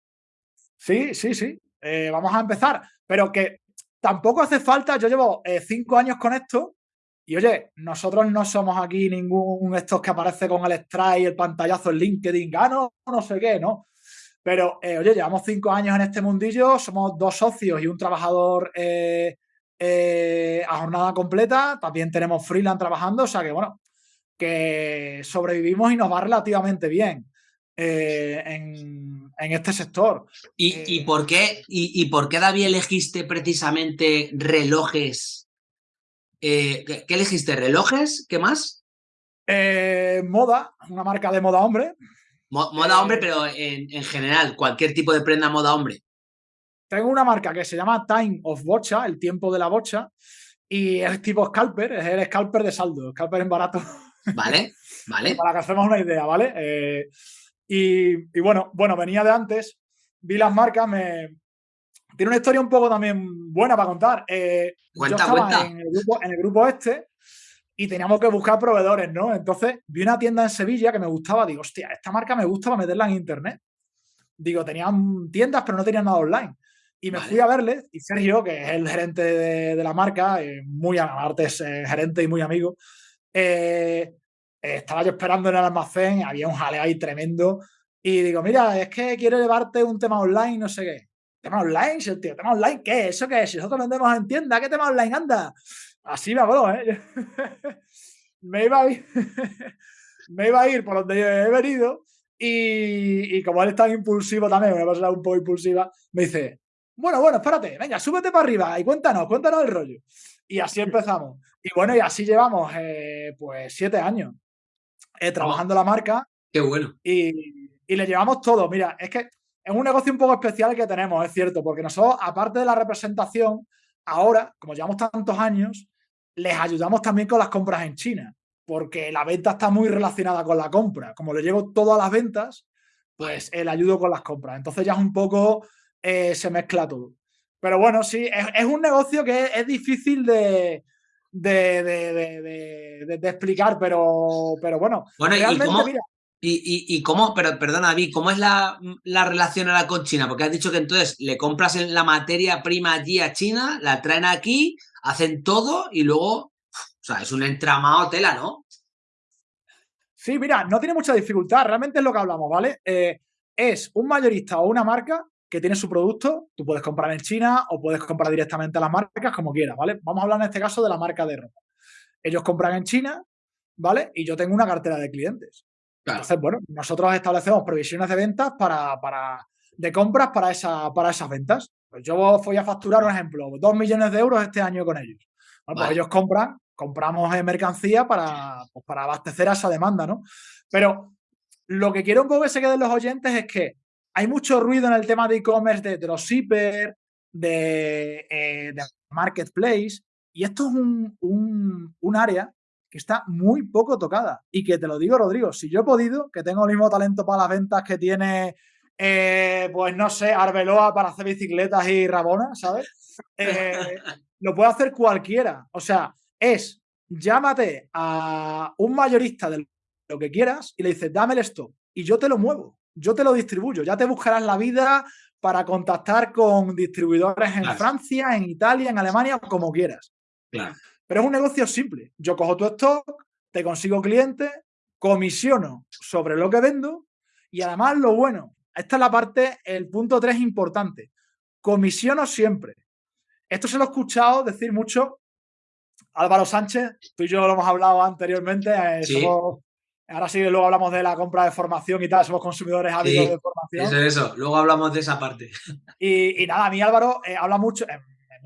Sí, sí, sí. Eh, vamos a empezar. Pero que tampoco hace falta, yo llevo eh, cinco años con esto y oye, nosotros no somos aquí ningún estos que aparece con el strike, el pantallazo en LinkedIn, gano, no sé qué, ¿no? Pero eh, oye, llevamos cinco años en este mundillo, somos dos socios y un trabajador a jornada completa, también tenemos freelance trabajando, o sea que bueno, que sobrevivimos y nos va relativamente bien. Eh, en, en, este sector. ¿Y, eh, ¿y por qué, y, y, por qué, David, elegiste precisamente relojes? Eh, ¿qué, ¿qué, elegiste? ¿Relojes? ¿Qué más? Eh, moda, una marca de moda hombre. Mo moda hombre, pero en, en, general, cualquier tipo de prenda moda hombre. Tengo una marca que se llama Time of Bocha, el tiempo de la bocha, y es tipo scalper, es el scalper de saldo, scalper en barato. Vale, vale. Para que hacemos una idea, ¿vale? Y, y, bueno, bueno, venía de antes vi las marcas, me... Tiene una historia un poco también buena para contar. Eh, yo estaba En, el grupo, en el grupo este y teníamos que buscar proveedores, ¿no? Entonces vi una tienda en Sevilla que me gustaba, digo, hostia, esta marca me gusta para meterla en internet. Digo, tenían tiendas, pero no tenían nada online. Y me fui a verles y Sergio, que es el gerente de, la marca, eh, muy aparte es eh, gerente y muy amigo, eh, estaba yo esperando en el almacén, había un jaleo ahí tremendo. Y digo, mira, es que quiero llevarte un tema online, no sé qué. ¿Tema online? tío, ¿tema online qué? ¿Eso qué? Si nosotros vendemos en tienda, ¿qué tema online anda? Así me habló, ¿eh? me, iba a ir, me iba a ir por donde he venido y, y, como él es tan impulsivo también, una persona un poco impulsiva, me dice, bueno, bueno, espérate, venga, súbete para arriba y cuéntanos, cuéntanos el rollo. Y así empezamos. Y bueno, y así llevamos eh, pues siete años eh, trabajando la marca. Qué bueno. Y, y, le llevamos todo. Mira, es que es un negocio un poco especial que tenemos, es cierto, porque nosotros, aparte de la representación, ahora, como llevamos tantos años, les ayudamos también con las compras en China, porque la venta está muy relacionada con la compra. Como le llevo todas las ventas, pues el ayudo con las compras. Entonces ya es un poco, eh, se mezcla todo. Pero bueno, sí, es, un negocio que es, difícil de, de, explicar, pero, pero bueno. Bueno, realmente, ¿y cómo, mira, y, cómo, pero perdona, David, cómo es la, relación ahora con China? Porque has dicho que entonces le compras la materia prima allí a China, la traen aquí, hacen todo y luego, o sea, es un entramado tela, ¿no? Sí, mira, no tiene mucha dificultad, realmente es lo que hablamos, ¿vale? Eh, es un mayorista o una marca que tiene su producto, tú puedes comprar en China o puedes comprar directamente a las marcas como quieras, ¿vale? Vamos a hablar en este caso de la marca de ropa. Ellos compran en China, ¿vale? Y yo tengo una cartera de clientes. Entonces, bueno, nosotros establecemos previsiones de ventas para, para de compras para, esa, para esas ventas. Pues yo voy a facturar, un ejemplo, dos millones de euros este año con ellos. Pues ellos compran, compramos mercancía para, pues para abastecer a esa demanda, ¿no? Pero lo que quiero un poco que se queden los oyentes es que hay mucho ruido en el tema de e-commerce, de dropshipper, de, eh, de marketplace, y esto es un, un, área que está muy poco tocada. Y que te lo digo, Rodrigo, si yo he podido, que tengo el mismo talento para las ventas que tiene, eh, pues no sé, Arbeloa para hacer bicicletas y Rabona, ¿sabes? Eh, lo puede hacer cualquiera. O sea, es llámate a un mayorista de lo que quieras y le dices, dame el stock y yo te lo muevo yo te lo distribuyo, ya te buscarás la vida para contactar con distribuidores en Francia, en Italia, en Alemania, como quieras. Pero es un negocio simple. Yo cojo tu stock, te consigo clientes, comisiono sobre lo que vendo y además lo bueno, esta es la parte, el punto 3 importante, comisiono siempre. Esto se lo he escuchado decir mucho Álvaro Sánchez, tú y yo lo hemos hablado anteriormente, eh, Ahora sí, luego hablamos de la compra de formación y tal, somos consumidores hábitos de formación. Eso, eso, luego hablamos de esa parte. Y, nada, a mí Álvaro eh, habla mucho, eh,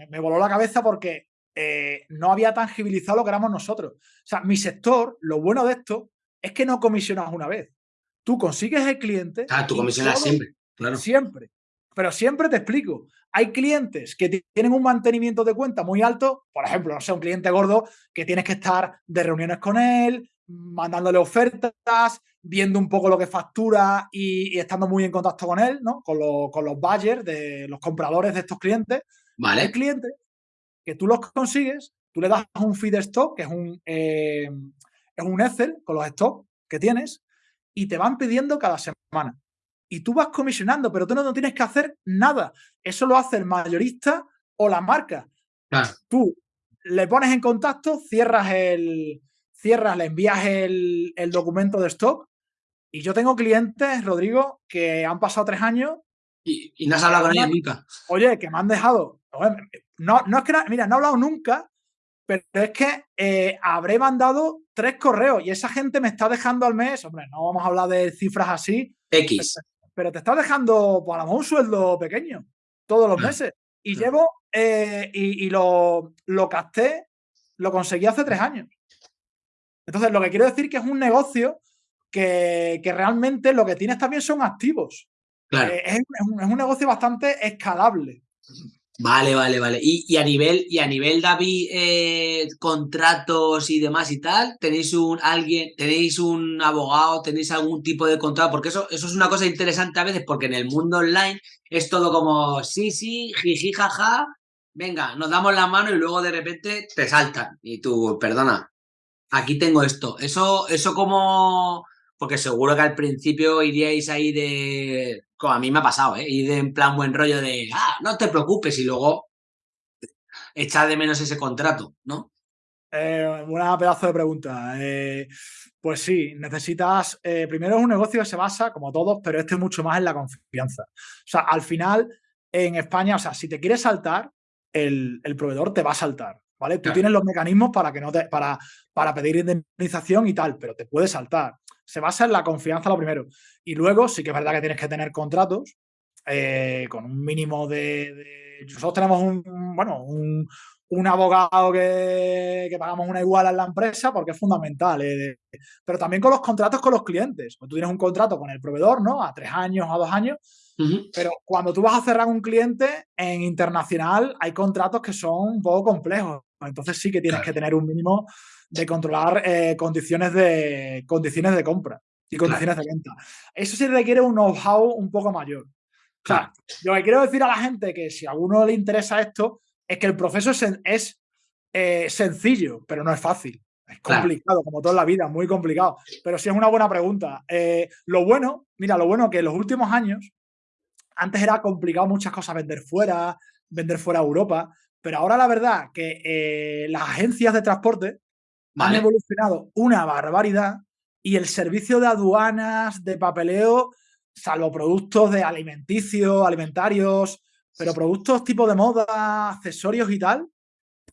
me, voló la cabeza porque eh, no había tangibilizado lo que éramos nosotros. O sea, mi sector, lo bueno de esto es que no comisionas una vez. Tú consigues el cliente. Ah, tú comisionas siempre, claro. Siempre. Pero siempre te explico. Hay clientes que tienen un mantenimiento de cuenta muy alto, por ejemplo, no sé, un cliente gordo que tienes que estar de reuniones con él, mandándole ofertas, viendo un poco lo que factura y, estando muy en contacto con él, ¿no? Con, con, los buyers, de los compradores de estos clientes. Vale. Hay clientes que tú los consigues, tú le das un feed stock, que es un, eh, es un Excel con los stocks que tienes, y te van pidiendo cada semana. Y tú vas comisionando, pero tú no, no tienes que hacer nada. Eso lo hace el mayorista o la marca. Tú le pones en contacto, cierras el, cierras, le envías el, documento de stock y yo tengo clientes, Rodrigo, que han pasado tres años. Y, no has hablado con ellos nunca. Oye, que me han dejado. No, no es que, mira, no he hablado nunca, pero es que eh, habré mandado tres correos y esa gente me está dejando al mes, hombre, no vamos a hablar de cifras así. X. Pero, te está dejando, pues a lo mejor un sueldo pequeño todos los meses. Y llevo, eh, y, y, lo, lo casté, lo conseguí hace tres años. Entonces, lo que quiero decir que es un negocio que, realmente lo que tienes también son activos. Claro. Eh, es, un, negocio bastante escalable. Vale, vale, vale. Y, a nivel, y a nivel David, eh, contratos y demás y tal, ¿tenéis un alguien, tenéis un abogado, tenéis algún tipo de contrato? Porque eso, eso es una cosa interesante a veces, porque en el mundo online es todo como sí, sí, jiji, jaja, venga, nos damos la mano y luego de repente te saltan. Y tú, perdona, aquí tengo esto. Eso, eso como porque seguro que al principio iríais ahí de, como a mí me ha pasado, ¿eh? Ir en plan buen rollo de, ah, no te preocupes y luego echar de menos ese contrato, ¿no? Eh, una pedazo de pregunta. Eh, pues sí, necesitas, eh, primero es un negocio que se basa, como todos, pero este es mucho más en la confianza. O sea, al final, en España, o sea, si te quieres saltar, el, proveedor te va a saltar, ¿vale? Tú tienes los mecanismos para que no te, para, para pedir indemnización y tal, pero te puede saltar se basa en la confianza lo primero. Y luego sí que es verdad que tienes que tener contratos eh, con un mínimo de, Nosotros tenemos un, bueno, un, abogado que, pagamos una igual en la empresa porque es fundamental. Eh, pero también con los contratos con los clientes. Pues tú tienes un contrato con el proveedor, ¿no? A tres años, a dos años. Pero cuando tú vas a cerrar un cliente en internacional, hay contratos que son un poco complejos. Entonces sí que tienes que tener un mínimo de controlar eh, condiciones, de, condiciones de compra y condiciones de venta. Eso sí requiere un know-how un poco mayor. O sea, yo que quiero decir a la gente que si a uno le interesa esto, es que el proceso es, eh, sencillo, pero no es fácil. Es complicado, como toda la vida, muy complicado. Pero sí es una buena pregunta. Eh, lo bueno, mira, lo bueno que en los últimos años, antes era complicado muchas cosas vender fuera, vender fuera a Europa, pero ahora la verdad que las agencias de transporte han evolucionado una barbaridad y el servicio de aduanas, de papeleo, salvo productos de alimenticios, alimentarios, pero productos tipo de moda, accesorios y tal,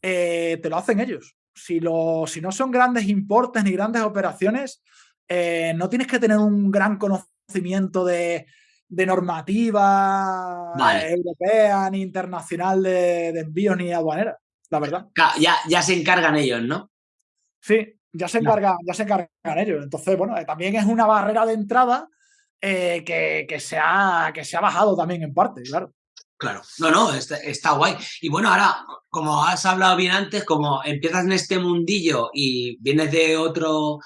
eh, te lo hacen ellos. Si, lo, si no son grandes importes ni grandes operaciones, eh, no tienes que tener un gran conocimiento de, normativa europea ni internacional de, de envíos ni aduanera, la verdad. Ya, ya se encargan ellos, ¿no? Sí, ya se encargan, ya se encargan ellos. Entonces, bueno, eh, también es una barrera de entrada eh, que, se ha, que se ha bajado también en parte, claro. Claro, no, no, está, guay. Y bueno, ahora, como has hablado bien antes, como empiezas en este mundillo y vienes de otro,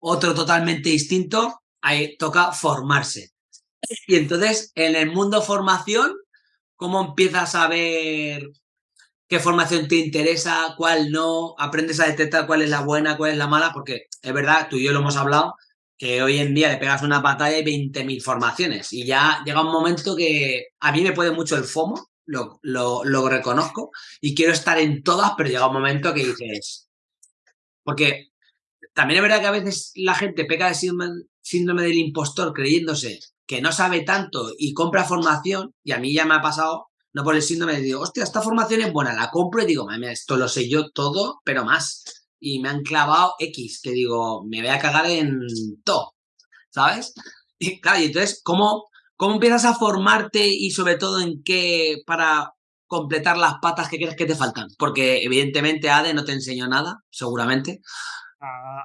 otro totalmente distinto, ahí toca formarse. Y entonces, en el mundo formación, ¿cómo empiezas a ver qué formación te interesa, cuál no, aprendes a detectar cuál es la buena, cuál es la mala, porque es verdad, tú y yo lo hemos hablado, que hoy en día le pegas una pantalla y 20.000 formaciones. Y ya llega un momento que a mí me puede mucho el FOMO, lo, lo, reconozco y quiero estar en todas, pero llega un momento que dices, porque también es verdad que a veces la gente peca de síndrome del impostor creyéndose que no sabe tanto y compra formación, y a mí ya me ha pasado no por el síndrome, digo, hostia, esta formación es buena, la compro y digo, mami, esto lo sé yo todo, pero más. Y me han clavado X, que digo, me voy a cagar en todo, ¿sabes? Y claro, y entonces, ¿cómo, ¿cómo empiezas a formarte y sobre todo en qué para completar las patas que crees que te faltan? Porque evidentemente ADE no te enseñó nada, seguramente.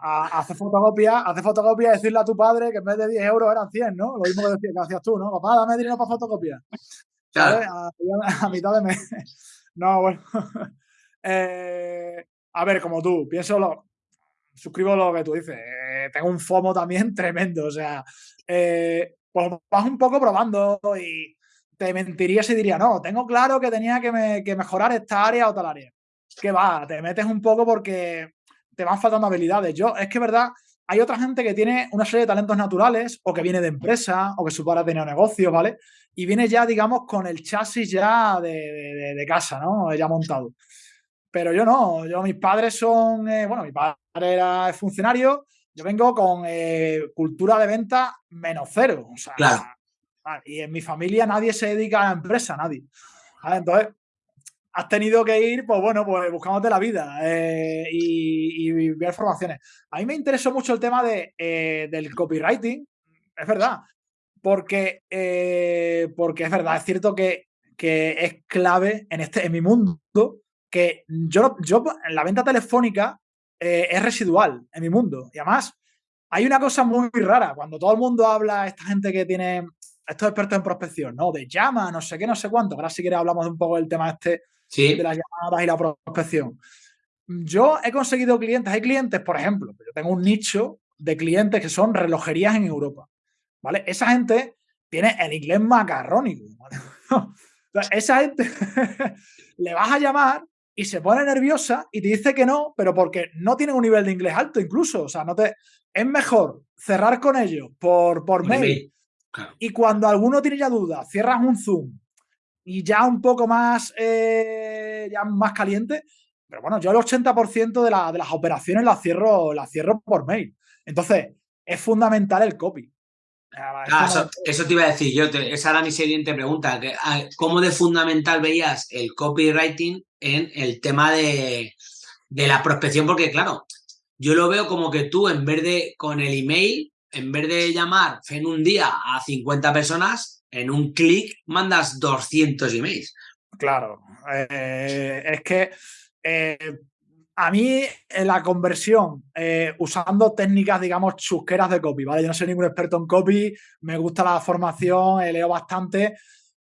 Hace fotocopia, hace fotocopia y decirle a tu padre que en vez de 10 euros eran 100, ¿no? Lo mismo que, decías, que hacías tú, ¿no? Papá, dame dinero para fotocopia. A, mitad de mes. No, bueno. Eh, a ver, como tú, pienso lo. Suscribo lo que tú dices. Eh, tengo un FOMO también tremendo. O sea, eh, pues vas un poco probando y te mentiría si diría, no, tengo claro que tenía que, que mejorar esta área o tal área. Que va, te metes un poco porque te van faltando habilidades. Yo, es que verdad, hay otra gente que tiene una serie de talentos naturales o que viene de empresa o que su padre tenido negocios, ¿vale? Y viene ya, digamos, con el chasis ya de, casa, ¿no? Ya montado. Pero yo no, yo mis padres son, eh, bueno, mi padre era funcionario, yo vengo con eh, cultura de venta menos cero. O sea, claro. Y en mi familia nadie se dedica a la empresa, nadie. Entonces, has tenido que ir, pues bueno, pues buscándote la vida eh, y, ver formaciones. A mí me interesó mucho el tema de, eh, del copywriting, es verdad, porque, eh, porque es verdad, es cierto que, es clave en, este, en mi mundo que yo, yo la venta telefónica es residual en mi mundo. Y además, hay una cosa muy rara, cuando todo el mundo habla, esta gente que tiene estos expertos en prospección, ¿no? De llama, no sé qué, no sé cuánto. Ahora si quieres hablamos de un poco del tema este de las llamadas y la prospección. Yo he conseguido clientes, hay clientes, por ejemplo, yo tengo un nicho de clientes que son relojerías en Europa, ¿vale? Esa gente tiene el inglés macarrónico. esa gente le vas a llamar y se pone nerviosa y te dice que no, pero porque no tienen un nivel de inglés alto incluso. O sea, no te... Es mejor cerrar con ellos por, por mail. Y cuando alguno tiene ya dudas, cierras un Zoom y ya un poco más, eh, ya más caliente. Pero bueno, yo el 80% de, de las operaciones las cierro, las cierro por mail. Entonces, es fundamental el copy. Ah, eso, te iba a decir yo, esa era mi siguiente pregunta. Ah, ¿Cómo de fundamental veías el copywriting en el tema de, la prospección? Porque claro, yo lo veo como que tú en vez de con el email, en vez de llamar en un día a 50 personas, en un clic mandas 200 emails. Claro, eh, es que eh, a mí la conversión eh, usando técnicas, digamos, chusqueras de copy, ¿vale? Yo no soy ningún experto en copy, me gusta la formación, leo bastante,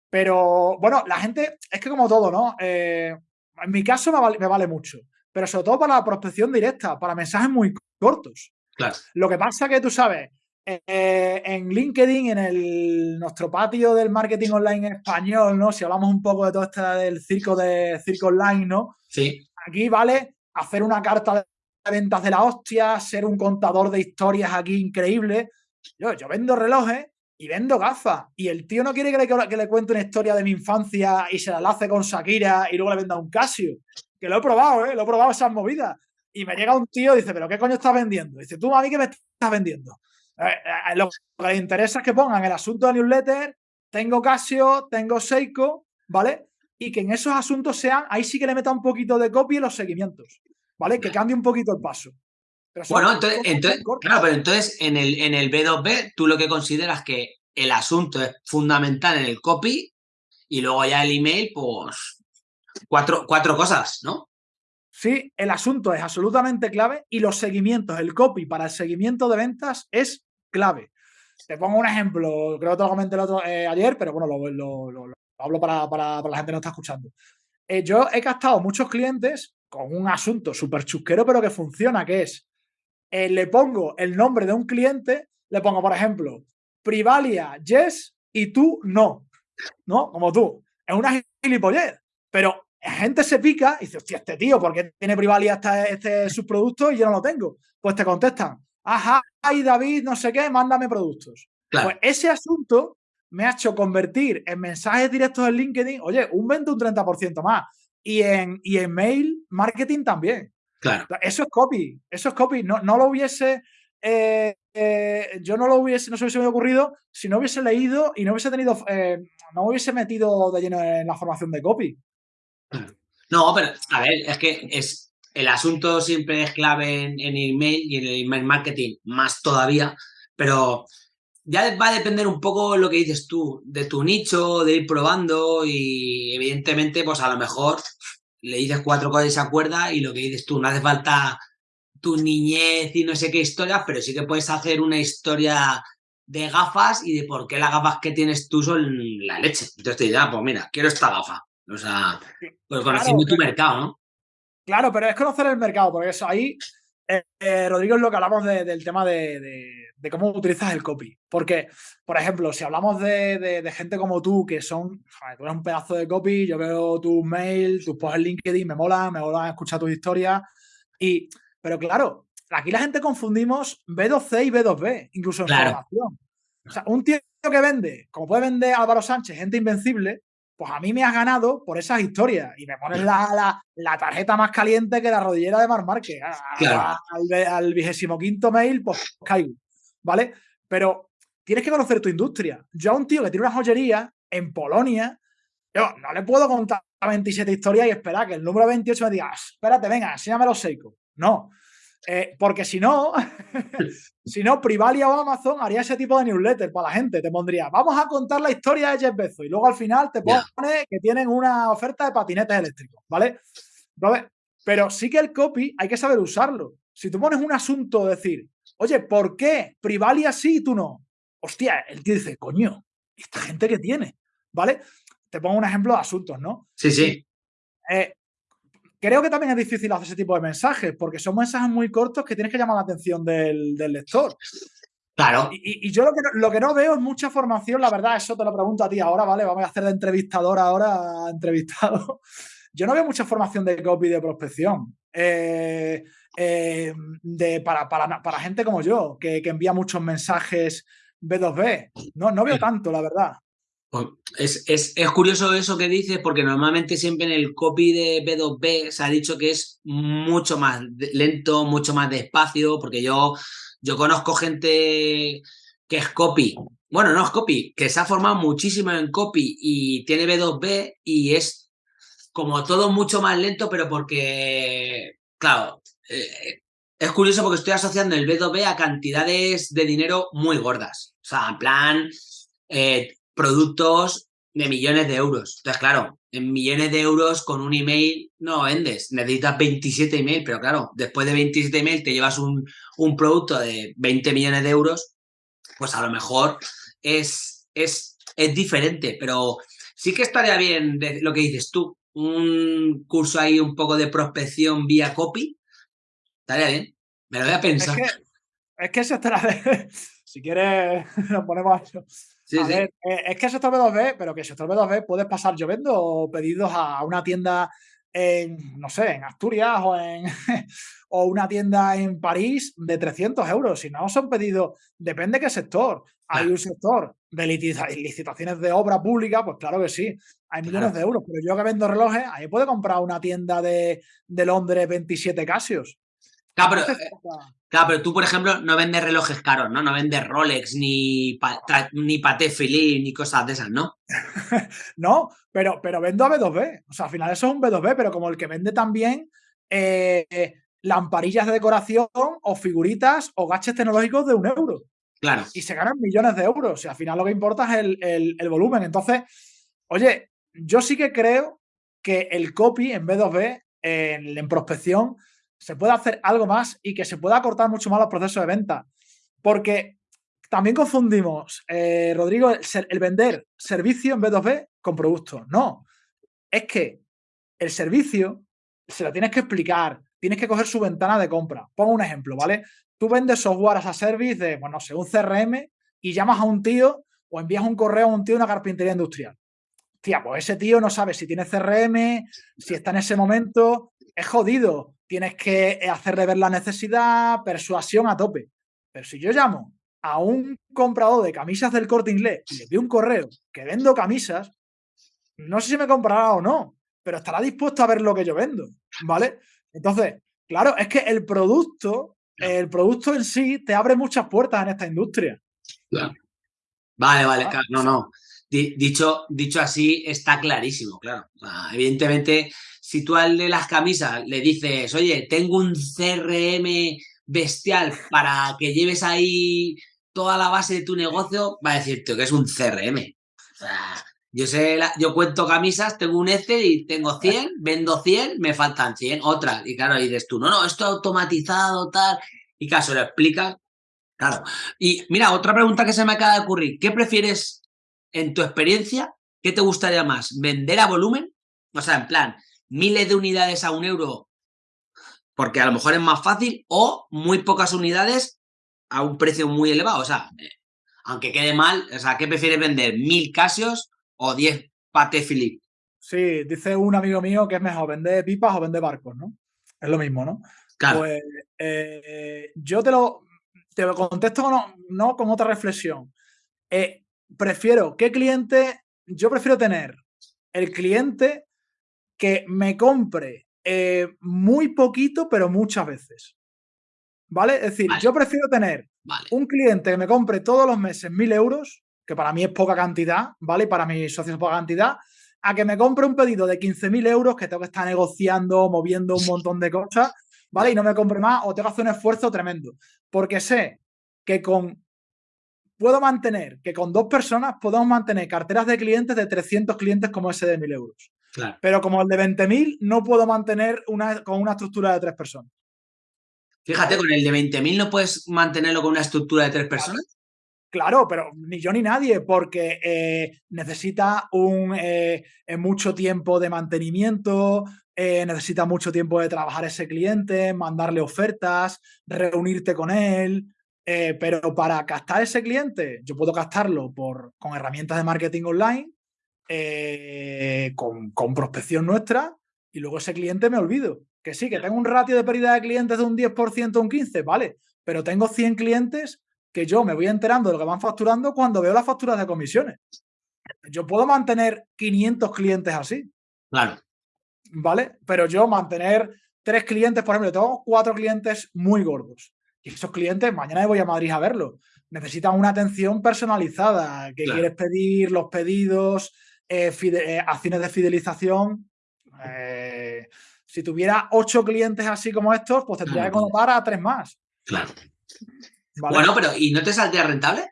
pero bueno, la gente, es que como todo, ¿no? En mi caso me vale, mucho, pero sobre todo para la prospección directa, para mensajes muy cortos. Claro. Lo que pasa que tú sabes, eh, en LinkedIn, en el, nuestro patio del marketing online en español, ¿no? Si hablamos un poco de todo este del circo de circo online, ¿no? Sí. Aquí vale hacer una carta de ventas de la hostia, ser un contador de historias aquí increíble. Yo, yo vendo relojes y vendo gafas. Y el tío no quiere que le, que le cuente una historia de mi infancia y se la lace con Shakira y luego le venda un Casio. Que lo he probado, ¿eh? Lo he probado esas movidas. Y me llega un tío y dice, ¿pero qué coño estás vendiendo? dice, tú a mí qué me estás vendiendo. Eh, eh, lo que le interesa es que pongan el asunto de newsletter, tengo Casio, tengo Seiko, ¿vale? Y que en esos asuntos sean, ahí sí que le meta un poquito de copia y los seguimientos. ¿vale? Que cambie un poquito el paso. bueno, entonces, claro, pero entonces en el, en el B2B tú lo que consideras que el asunto es fundamental en el copy y luego ya el email, pues cuatro, cuatro cosas, ¿no? Sí, el asunto es absolutamente clave y los seguimientos, el copy para el seguimiento de ventas es clave. Te pongo un ejemplo, creo que te lo comenté el otro, eh, ayer, pero bueno, lo, hablo para, para, la gente que no está escuchando. Eh, yo he captado muchos clientes con un asunto súper chusquero, pero que funciona, que es, eh, le pongo el nombre de un cliente, le pongo, por ejemplo, Privalia, yes, y tú no, ¿no? Como tú. Es una gilipollez, pero gente se pica y dice, hostia, este tío, ¿por qué tiene Privalia este, este subproducto y yo no lo tengo? Pues te contestan, ajá, y David, no sé qué, mándame productos. Pues ese asunto me ha hecho convertir en mensajes directos en LinkedIn, oye, un 20 un 30% más y en, y en mail marketing también. Claro. Eso es copy, eso es copy. No, no lo hubiese, eh, eh, yo no lo hubiese, no se hubiese ocurrido si no hubiese leído y no hubiese tenido, eh, no hubiese metido de lleno en la formación de copy. No, pero a ver, es que es, el asunto siempre es clave en, en email y en el email marketing más todavía, pero ya va a depender un poco lo que dices tú, de tu nicho, de ir probando y evidentemente, pues a lo mejor le dices cuatro cosas y se acuerda y lo que dices tú, no hace falta tu niñez y no sé qué historias, pero sí que puedes hacer una historia de gafas y de por qué las gafas que tienes tú son la leche. Entonces te dirás, ah, pues mira, quiero esta gafa. O sea, pues conociendo tu mercado, ¿no? Claro, pero es conocer el mercado, porque eso ahí, eh, eh, Rodrigo, es lo que hablamos del tema de de cómo utilizas el copy. Porque, por ejemplo, si hablamos de, gente como tú, que son, tú eres un pedazo de copy, yo veo tus mails, tus posts en LinkedIn, me mola, me mola escuchar tus historias. Y, pero claro, aquí la gente confundimos B2C y B2B, incluso en formación. O sea, un tío que vende, como puede vender Álvaro Sánchez, gente invencible, pues a mí me has ganado por esas historias y me pones la, tarjeta más caliente que la rodillera de Mar Márquez. Al vigésimo quinto mail, pues caigo. ¿vale? Pero tienes que conocer tu industria. Yo a un tío que tiene una joyería en Polonia, yo no le puedo contar 27 historias y esperar que el número 28 me diga, ah, espérate, venga, enséñame los Seiko. No. Eh, porque si no, si no, Privalia o Amazon haría ese tipo de newsletter para la gente. Te pondría, vamos a contar la historia de Jeff Bezos y luego al final te pone que tienen una oferta de patinetes eléctricos, ¿vale? pero sí que el copy hay que saber usarlo. Si tú pones un asunto, decir, oye, ¿por qué Privalia sí y tú no? Hostia, el tío dice, coño, ¿esta gente que tiene? ¿Vale? Te pongo un ejemplo de asuntos, ¿no? Sí, sí. Eh, creo que también es difícil hacer ese tipo de mensajes, porque son mensajes muy cortos que tienes que llamar la atención del, lector. Claro. Y, yo lo que, no, lo que, no, veo es mucha formación, la verdad, eso te lo pregunto a ti ahora, ¿vale? Vamos a hacer de entrevistador ahora entrevistado. Yo no veo mucha formación de copy de prospección. Eh, eh, de, para, para, para, gente como yo, que, que, envía muchos mensajes B2B. No, no veo tanto, la verdad. Pues, es, es, es, curioso eso que dices, porque normalmente siempre en el copy de B2B se ha dicho que es mucho más lento, mucho más despacio, porque yo, yo conozco gente que es copy, bueno, no es copy, que se ha formado muchísimo en copy y tiene B2B y es como todo mucho más lento, pero porque, claro, eh, es curioso porque estoy asociando el B2B a cantidades de dinero muy gordas. O sea, en plan, eh, productos de millones de euros. Entonces, claro, en millones de euros con un email no vendes. Necesitas 27 emails, pero claro, después de 27 emails te llevas un, un producto de 20 millones de euros, pues a lo mejor es, es, es diferente, pero sí que estaría bien lo que dices tú, un curso ahí un poco de prospección vía copy, estaría bien, me lo voy a pensar. Es que, es que eso estará si quieres, nos ponemos a eso. Eh, es que sector B2B, pero que sector B2B puedes pasar. Yo vendo pedidos a una tienda en, no sé, en Asturias o en o una tienda en París de 300 euros. Si no son pedidos, depende de qué sector. Hay un sector de licitaciones de obra pública, pues claro que sí, hay millones de euros. Pero yo que vendo relojes, ahí puede comprar una tienda de, de Londres 27 Casios. Claro pero, eh, claro, pero tú, por ejemplo, no vendes relojes caros, ¿no? No vendes Rolex, ni, ni Patek Philippe, ni cosas de esas, ¿no? no, pero, pero vendo a B2B. O sea, al final eso es un B2B, pero como el que vende también eh, lamparillas de decoración o figuritas o gaches tecnológicos de un euro. Claro. Y se ganan millones de euros. Y al final lo que importa es el, el volumen. Entonces, oye, yo sí que creo que el copy en B2B, en, en prospección, se puede hacer algo más y que se pueda acortar mucho más los procesos de venta. Porque también confundimos, eh, Rodrigo, el, vender servicio en B2B con producto. No, es que el servicio se lo tienes que explicar, tienes que coger su ventana de compra. Pongo un ejemplo, ¿vale? Tú vendes software as a service de, bueno, no sé, un CRM y llamas a un tío o envías un correo a un tío de una carpintería industrial. Tía, pues ese tío no sabe si tiene CRM, si está en ese momento, es jodido tienes que hacerle ver la necesidad, persuasión a tope. Pero si yo llamo a un comprador de camisas del corte inglés y le doy un correo que vendo camisas, no sé si me comprará o no, pero estará dispuesto a ver lo que yo vendo, ¿vale? Entonces, claro, es que el producto, el producto en sí te abre muchas puertas en esta industria. Vale, vale, ah, no, no. Dicho, dicho así, está clarísimo, claro. evidentemente, si tú al de las camisas le dices, oye, tengo un CRM bestial para que lleves ahí toda la base de tu negocio, va a decirte que es un CRM. yo sé, yo cuento camisas, tengo un Excel y tengo 100, vendo 100, me faltan 100, otras. Y claro, dices tú, no, no, esto automatizado, tal. Y caso lo explicas. Claro. Y mira, otra pregunta que se me acaba de ocurrir. ¿Qué prefieres en tu experiencia? ¿Qué te gustaría más? ¿Vender a volumen? O sea, en plan, miles de unidades a un euro porque a lo mejor es más fácil o muy pocas unidades a un precio muy elevado. O sea, eh, aunque quede mal, o sea, ¿qué prefieres vender? ¿Mil casios o diez Pate Philippe? Sí, dice un amigo mío que es mejor vender pipas o vender barcos, ¿no? Es lo mismo, ¿no? Claro. Pues eh, yo te lo, te lo contesto no, no con otra reflexión. Eh, prefiero, ¿qué cliente? Yo prefiero tener el cliente que me compre eh, muy poquito, pero muchas veces. ¿Vale? Es decir, yo prefiero tener un cliente que me compre todos los meses mil euros, que para mí es poca cantidad, ¿vale? Y para mis socios es poca cantidad, a que me compre un pedido de 15.000 euros que tengo que estar negociando, moviendo un montón de cosas, ¿vale? Y no me compre más o tengo que hacer un esfuerzo tremendo. Porque sé que con puedo mantener, que con dos personas podemos mantener carteras de clientes de 300 clientes como ese de 1.000 euros. Pero como el de 20.000, no puedo mantener una, con una estructura de tres personas. Fíjate, con el de 20.000 no puedes mantenerlo con una estructura de tres personas. Claro, pero ni yo ni nadie, porque eh, necesita un eh, mucho tiempo de mantenimiento, eh, necesita mucho tiempo de trabajar ese cliente, mandarle ofertas, reunirte con él. pero para captar ese cliente, yo puedo captarlo por, con herramientas de marketing online, con, con prospección nuestra, y luego ese cliente me olvido. Que sí, que tengo un ratio de pérdida de clientes de un 10% o un 15%, vale, pero tengo 100 clientes que yo me voy enterando de lo que van facturando cuando veo las facturas de comisiones. Yo puedo mantener 500 clientes así. Claro. ¿Vale? Pero yo mantener tres clientes, por ejemplo, tengo cuatro clientes muy gordos. Y esos clientes, mañana voy a Madrid a verlos. Necesitan una atención personalizada, que quieres pedir, los pedidos, eh, eh, acciones de fidelización. Eh, si tuviera ocho clientes así como estos, pues tendría que colocar a tres más. Claro. Bueno, pero ¿y no te saldría rentable?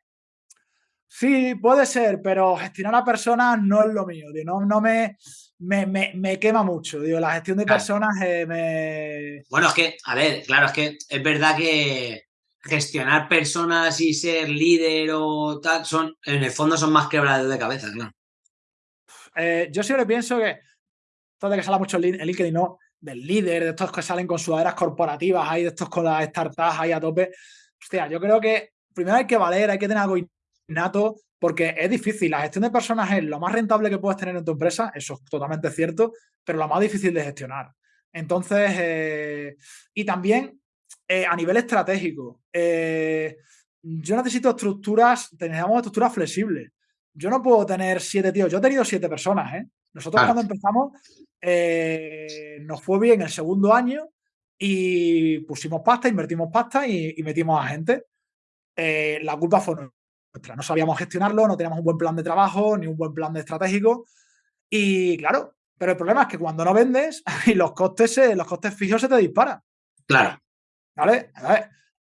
Sí, puede ser, pero gestionar a personas no es lo mío. No, no me, me, quema mucho. Digo, la gestión de personas eh, me. Bueno, es que, a ver, claro, es que es verdad que gestionar personas y ser líder o tal, son, en el fondo son más quebrados de cabeza, ¿no? Eh, yo siempre pienso que, todo de que sale mucho en LinkedIn, ¿no? Del líder, de estos que salen con sudaderas corporativas, hay de estos con las startups ahí a tope hostia, yo creo que primero hay que valer, hay que tener algo innato, porque es difícil. La gestión de personas es lo más rentable que puedes tener en tu empresa, eso es totalmente cierto, pero lo más difícil de gestionar. Entonces, eh, y también eh, a nivel estratégico, yo necesito estructuras, necesitamos estructuras flexibles. Yo no puedo tener siete tíos, yo he tenido siete personas, ¿eh? Nosotros cuando empezamos nos fue bien el segundo año y pusimos pasta, invertimos pasta y, metimos a gente. Eh, la culpa fue nuestra. No sabíamos gestionarlo, no teníamos un buen plan de trabajo ni un buen plan de estratégico. Y claro, pero el problema es que cuando no vendes, y los costes, los costes fijos se te disparan. Claro. ¿Vale?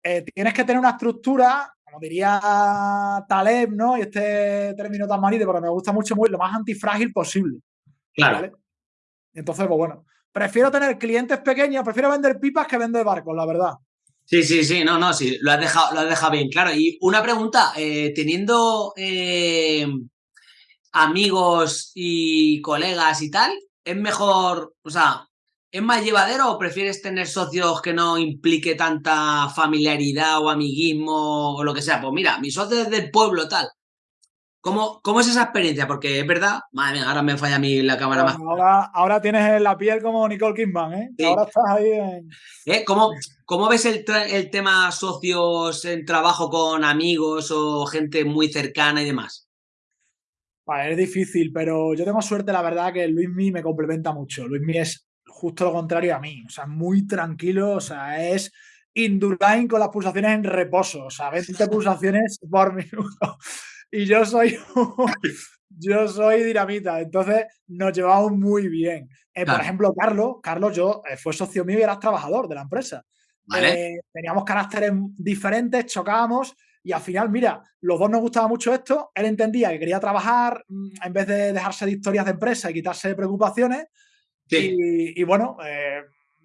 Eh, tienes que tener una estructura, como diría Taleb, ¿no? Y este término tan manite, pero me gusta mucho, muy, lo más antifrágil posible. Claro. Entonces, pues bueno, prefiero tener clientes pequeños, prefiero vender pipas que vender barcos, la verdad. Sí, sí, sí, no, no, sí, lo has dejado, lo has dejado bien claro. Y una pregunta, eh, teniendo eh, amigos y colegas y tal, ¿es mejor, o sea, es más llevadero o prefieres tener socios que no implique tanta familiaridad o amiguismo o lo que sea? Pues mira, mis socios del pueblo tal, ¿Cómo, ¿Cómo, es esa experiencia? Porque es verdad, madre mía, ahora me falla a mí la cámara más. Ahora, ahora tienes la piel como Nicole Kidman, ¿eh? Ahora estás ahí en... ¿Eh? ¿Cómo, ¿Cómo, ves el, el, tema socios en trabajo con amigos o gente muy cercana y demás? es difícil, pero yo tengo suerte, la verdad, que Luismi me complementa mucho. Luismi es justo lo contrario a mí, o sea, muy tranquilo, o sea, es Indurain con las pulsaciones en reposo, o sea, 20 pulsaciones por minuto y yo soy, yo soy dinamita, entonces nos llevamos muy bien. Eh, por ejemplo, Carlos, Carlos, yo eh, fue socio mío y eras trabajador de la empresa. Eh, teníamos caracteres diferentes, chocábamos y al final, mira, los dos nos gustaba mucho esto, él entendía que quería trabajar mm, en vez de dejarse de historias de empresa y quitarse de preocupaciones. Y, bueno,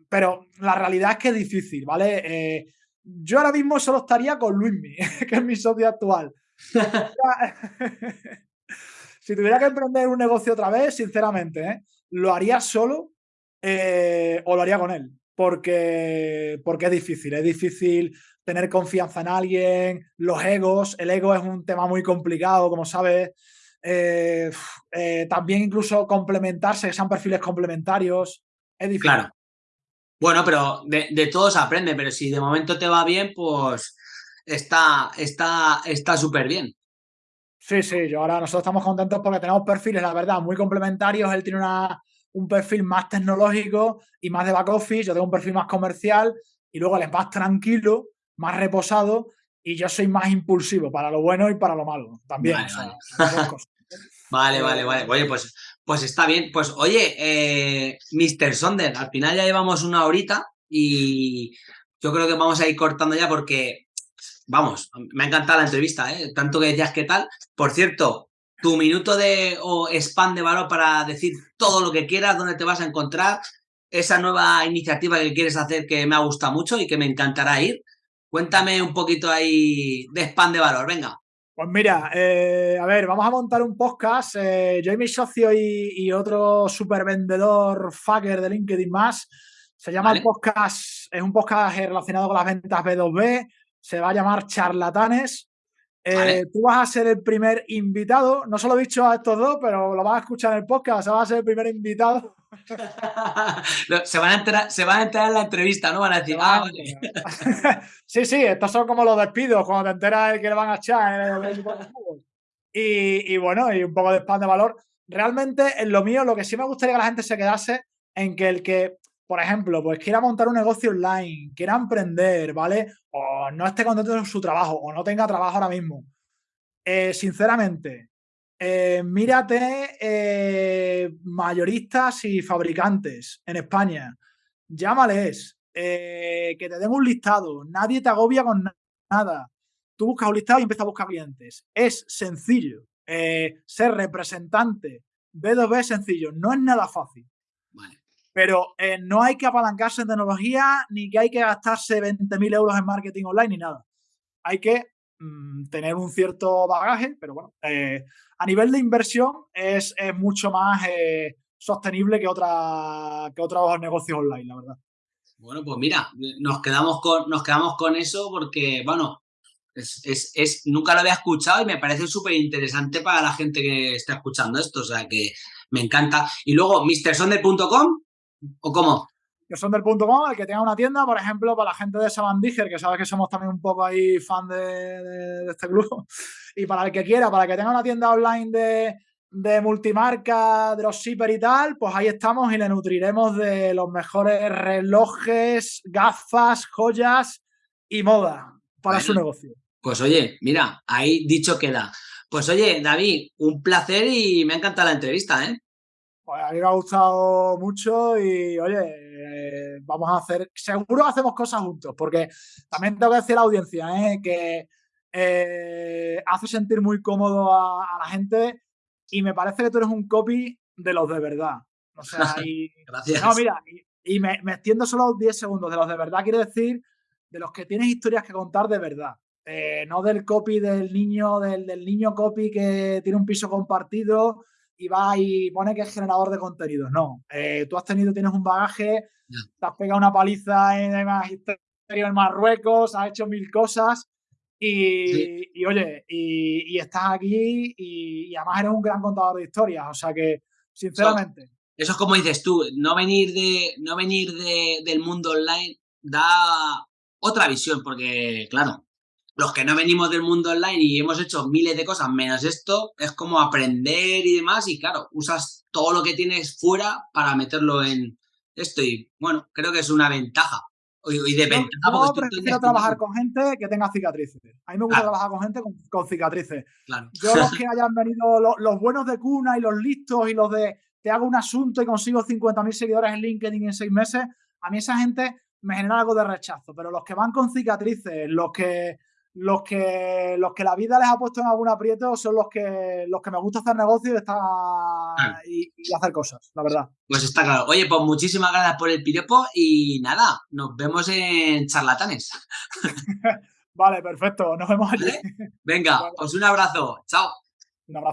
pero la realidad es que es difícil, ¿vale? yo ahora mismo solo estaría con Luismi, que es mi socio actual. si tuviera que emprender un negocio otra vez, sinceramente, ¿eh? lo haría solo eh, o lo haría con él. Porque, porque es difícil, es difícil tener confianza en alguien, los egos, el ego es un tema muy complicado, como sabes. Eh, también incluso complementarse, que sean perfiles complementarios, es difícil. Claro. Bueno, pero de, de todo se aprende, pero si de momento te va bien, pues está está está súper bien. Sí, sí, yo ahora nosotros estamos contentos porque tenemos perfiles, la verdad, muy complementarios. Él tiene una, un perfil más tecnológico y más de back office, yo tengo un perfil más comercial y luego él es más tranquilo, más reposado y yo soy más impulsivo para lo bueno y para lo malo también. Vale, vale. vale, Oye, pues, pues está bien. Pues oye, eh, Mr. Sonder, al final ya llevamos una horita y yo creo que vamos a ir cortando ya porque vamos, me ha encantado la entrevista, ¿eh? tanto que decías que tal. Por cierto, tu minuto de o spam de valor para decir todo lo que quieras, dónde te vas a encontrar, esa nueva iniciativa que quieres hacer que me ha gustado mucho y que me encantará ir. Cuéntame un poquito ahí de spam de valor, venga. Pues mira, eh, a ver, vamos a montar un podcast. Eh, yo y mi socio y, otro super vendedor fucker de LinkedIn más. Se llama el podcast, es un podcast relacionado con las ventas B2B. Se va a llamar Charlatanes. Eh, tú vas a ser el primer invitado. No se lo he dicho a estos dos, pero lo vas a escuchar en el podcast. Se va a ser el primer invitado. Se, van a entrar, se van a entrar en la entrevista, ¿no? Van a decir, ah, sí, sí, estos son como los despidos cuando te enteras de que le van a echar. y, y bueno, y un poco de spam de valor. Realmente, en lo mío, lo que sí me gustaría que la gente se quedase en que el que por ejemplo, pues quiera montar un negocio online, quiera emprender, ¿vale? O no esté contento en su trabajo o no tenga trabajo ahora mismo. Eh, sinceramente, eh, mírate eh, mayoristas y fabricantes en España. Llámales, que te den un listado. Nadie te agobia con nada. Tú buscas un listado y empiezas a buscar clientes. Es sencillo. ser representante B2B es sencillo. No es nada fácil. Pero eh, no hay que apalancarse en tecnología ni que hay que gastarse 20.000 euros en marketing online ni nada. Hay que mm, tener un cierto bagaje, pero bueno, eh, a nivel de inversión es, mucho más eh, sostenible que, otra, que otros negocios online, la verdad. Bueno, pues mira, nos quedamos con, nos quedamos con eso porque, bueno, es, es, es, nunca lo había escuchado y me parece súper interesante para la gente que está escuchando esto, o sea que me encanta. Y luego, mrsonder.com, ¿O cómo? Que son del punto com, el que tenga una tienda, por ejemplo, para la gente de Sabandiger, que sabes que somos también un poco ahí fan de, este club, y para el que quiera, para el que tenga una tienda online de, de multimarca, dropshipper y tal, pues ahí estamos y le nutriremos de los mejores relojes, gafas, joyas y moda para su negocio. Pues oye, mira, ahí dicho queda. Pues oye, David, un placer y me ha encantado la entrevista, ¿eh? Pues a mí me ha gustado mucho y, oye, eh, vamos a hacer, seguro hacemos cosas juntos, porque también tengo que decir a la audiencia ¿eh? que eh, hace sentir muy cómodo a, la gente y me parece que tú eres un copy de los de verdad. O sea, y, Gracias. No, mira, y, me, extiendo solo 10 segundos. De los de verdad quiero decir de los que tienes historias que contar de verdad. no del copy del niño, del, del niño copy que tiene un piso compartido y va y pone que es generador de contenidos. No, eh, tú has tenido, tienes un bagaje, te has pegado una paliza en el magisterio en Marruecos, has hecho mil cosas y, oye, y, estás aquí y, además eres un gran contador de historias. O sea que, sinceramente. Eso, es como dices tú, no venir, de, no venir del mundo online da otra visión, porque claro, los que no venimos del mundo online y hemos hecho miles de cosas menos esto, es como aprender y demás y claro, usas todo lo que tienes fuera para meterlo en esto y bueno, creo que es una ventaja. Y de ventaja yo, prefiero trabajar con gente que tenga cicatrices. A mí me gusta trabajar con gente con, cicatrices. Yo los que hayan venido, los, buenos de cuna y los listos y los de te hago un asunto y consigo 50.000 seguidores en LinkedIn en seis meses, a mí esa gente me genera algo de rechazo. Pero los que van con cicatrices, los que los que, los que la vida les ha puesto en algún aprieto son los que, los que me gusta hacer negocios y, y, hacer cosas, la verdad. Pues está claro. Oye, pues muchísimas gracias por el piropo y nada, nos vemos en charlatanes. vale, perfecto. Nos vemos allí. Venga, pues un abrazo. Chao.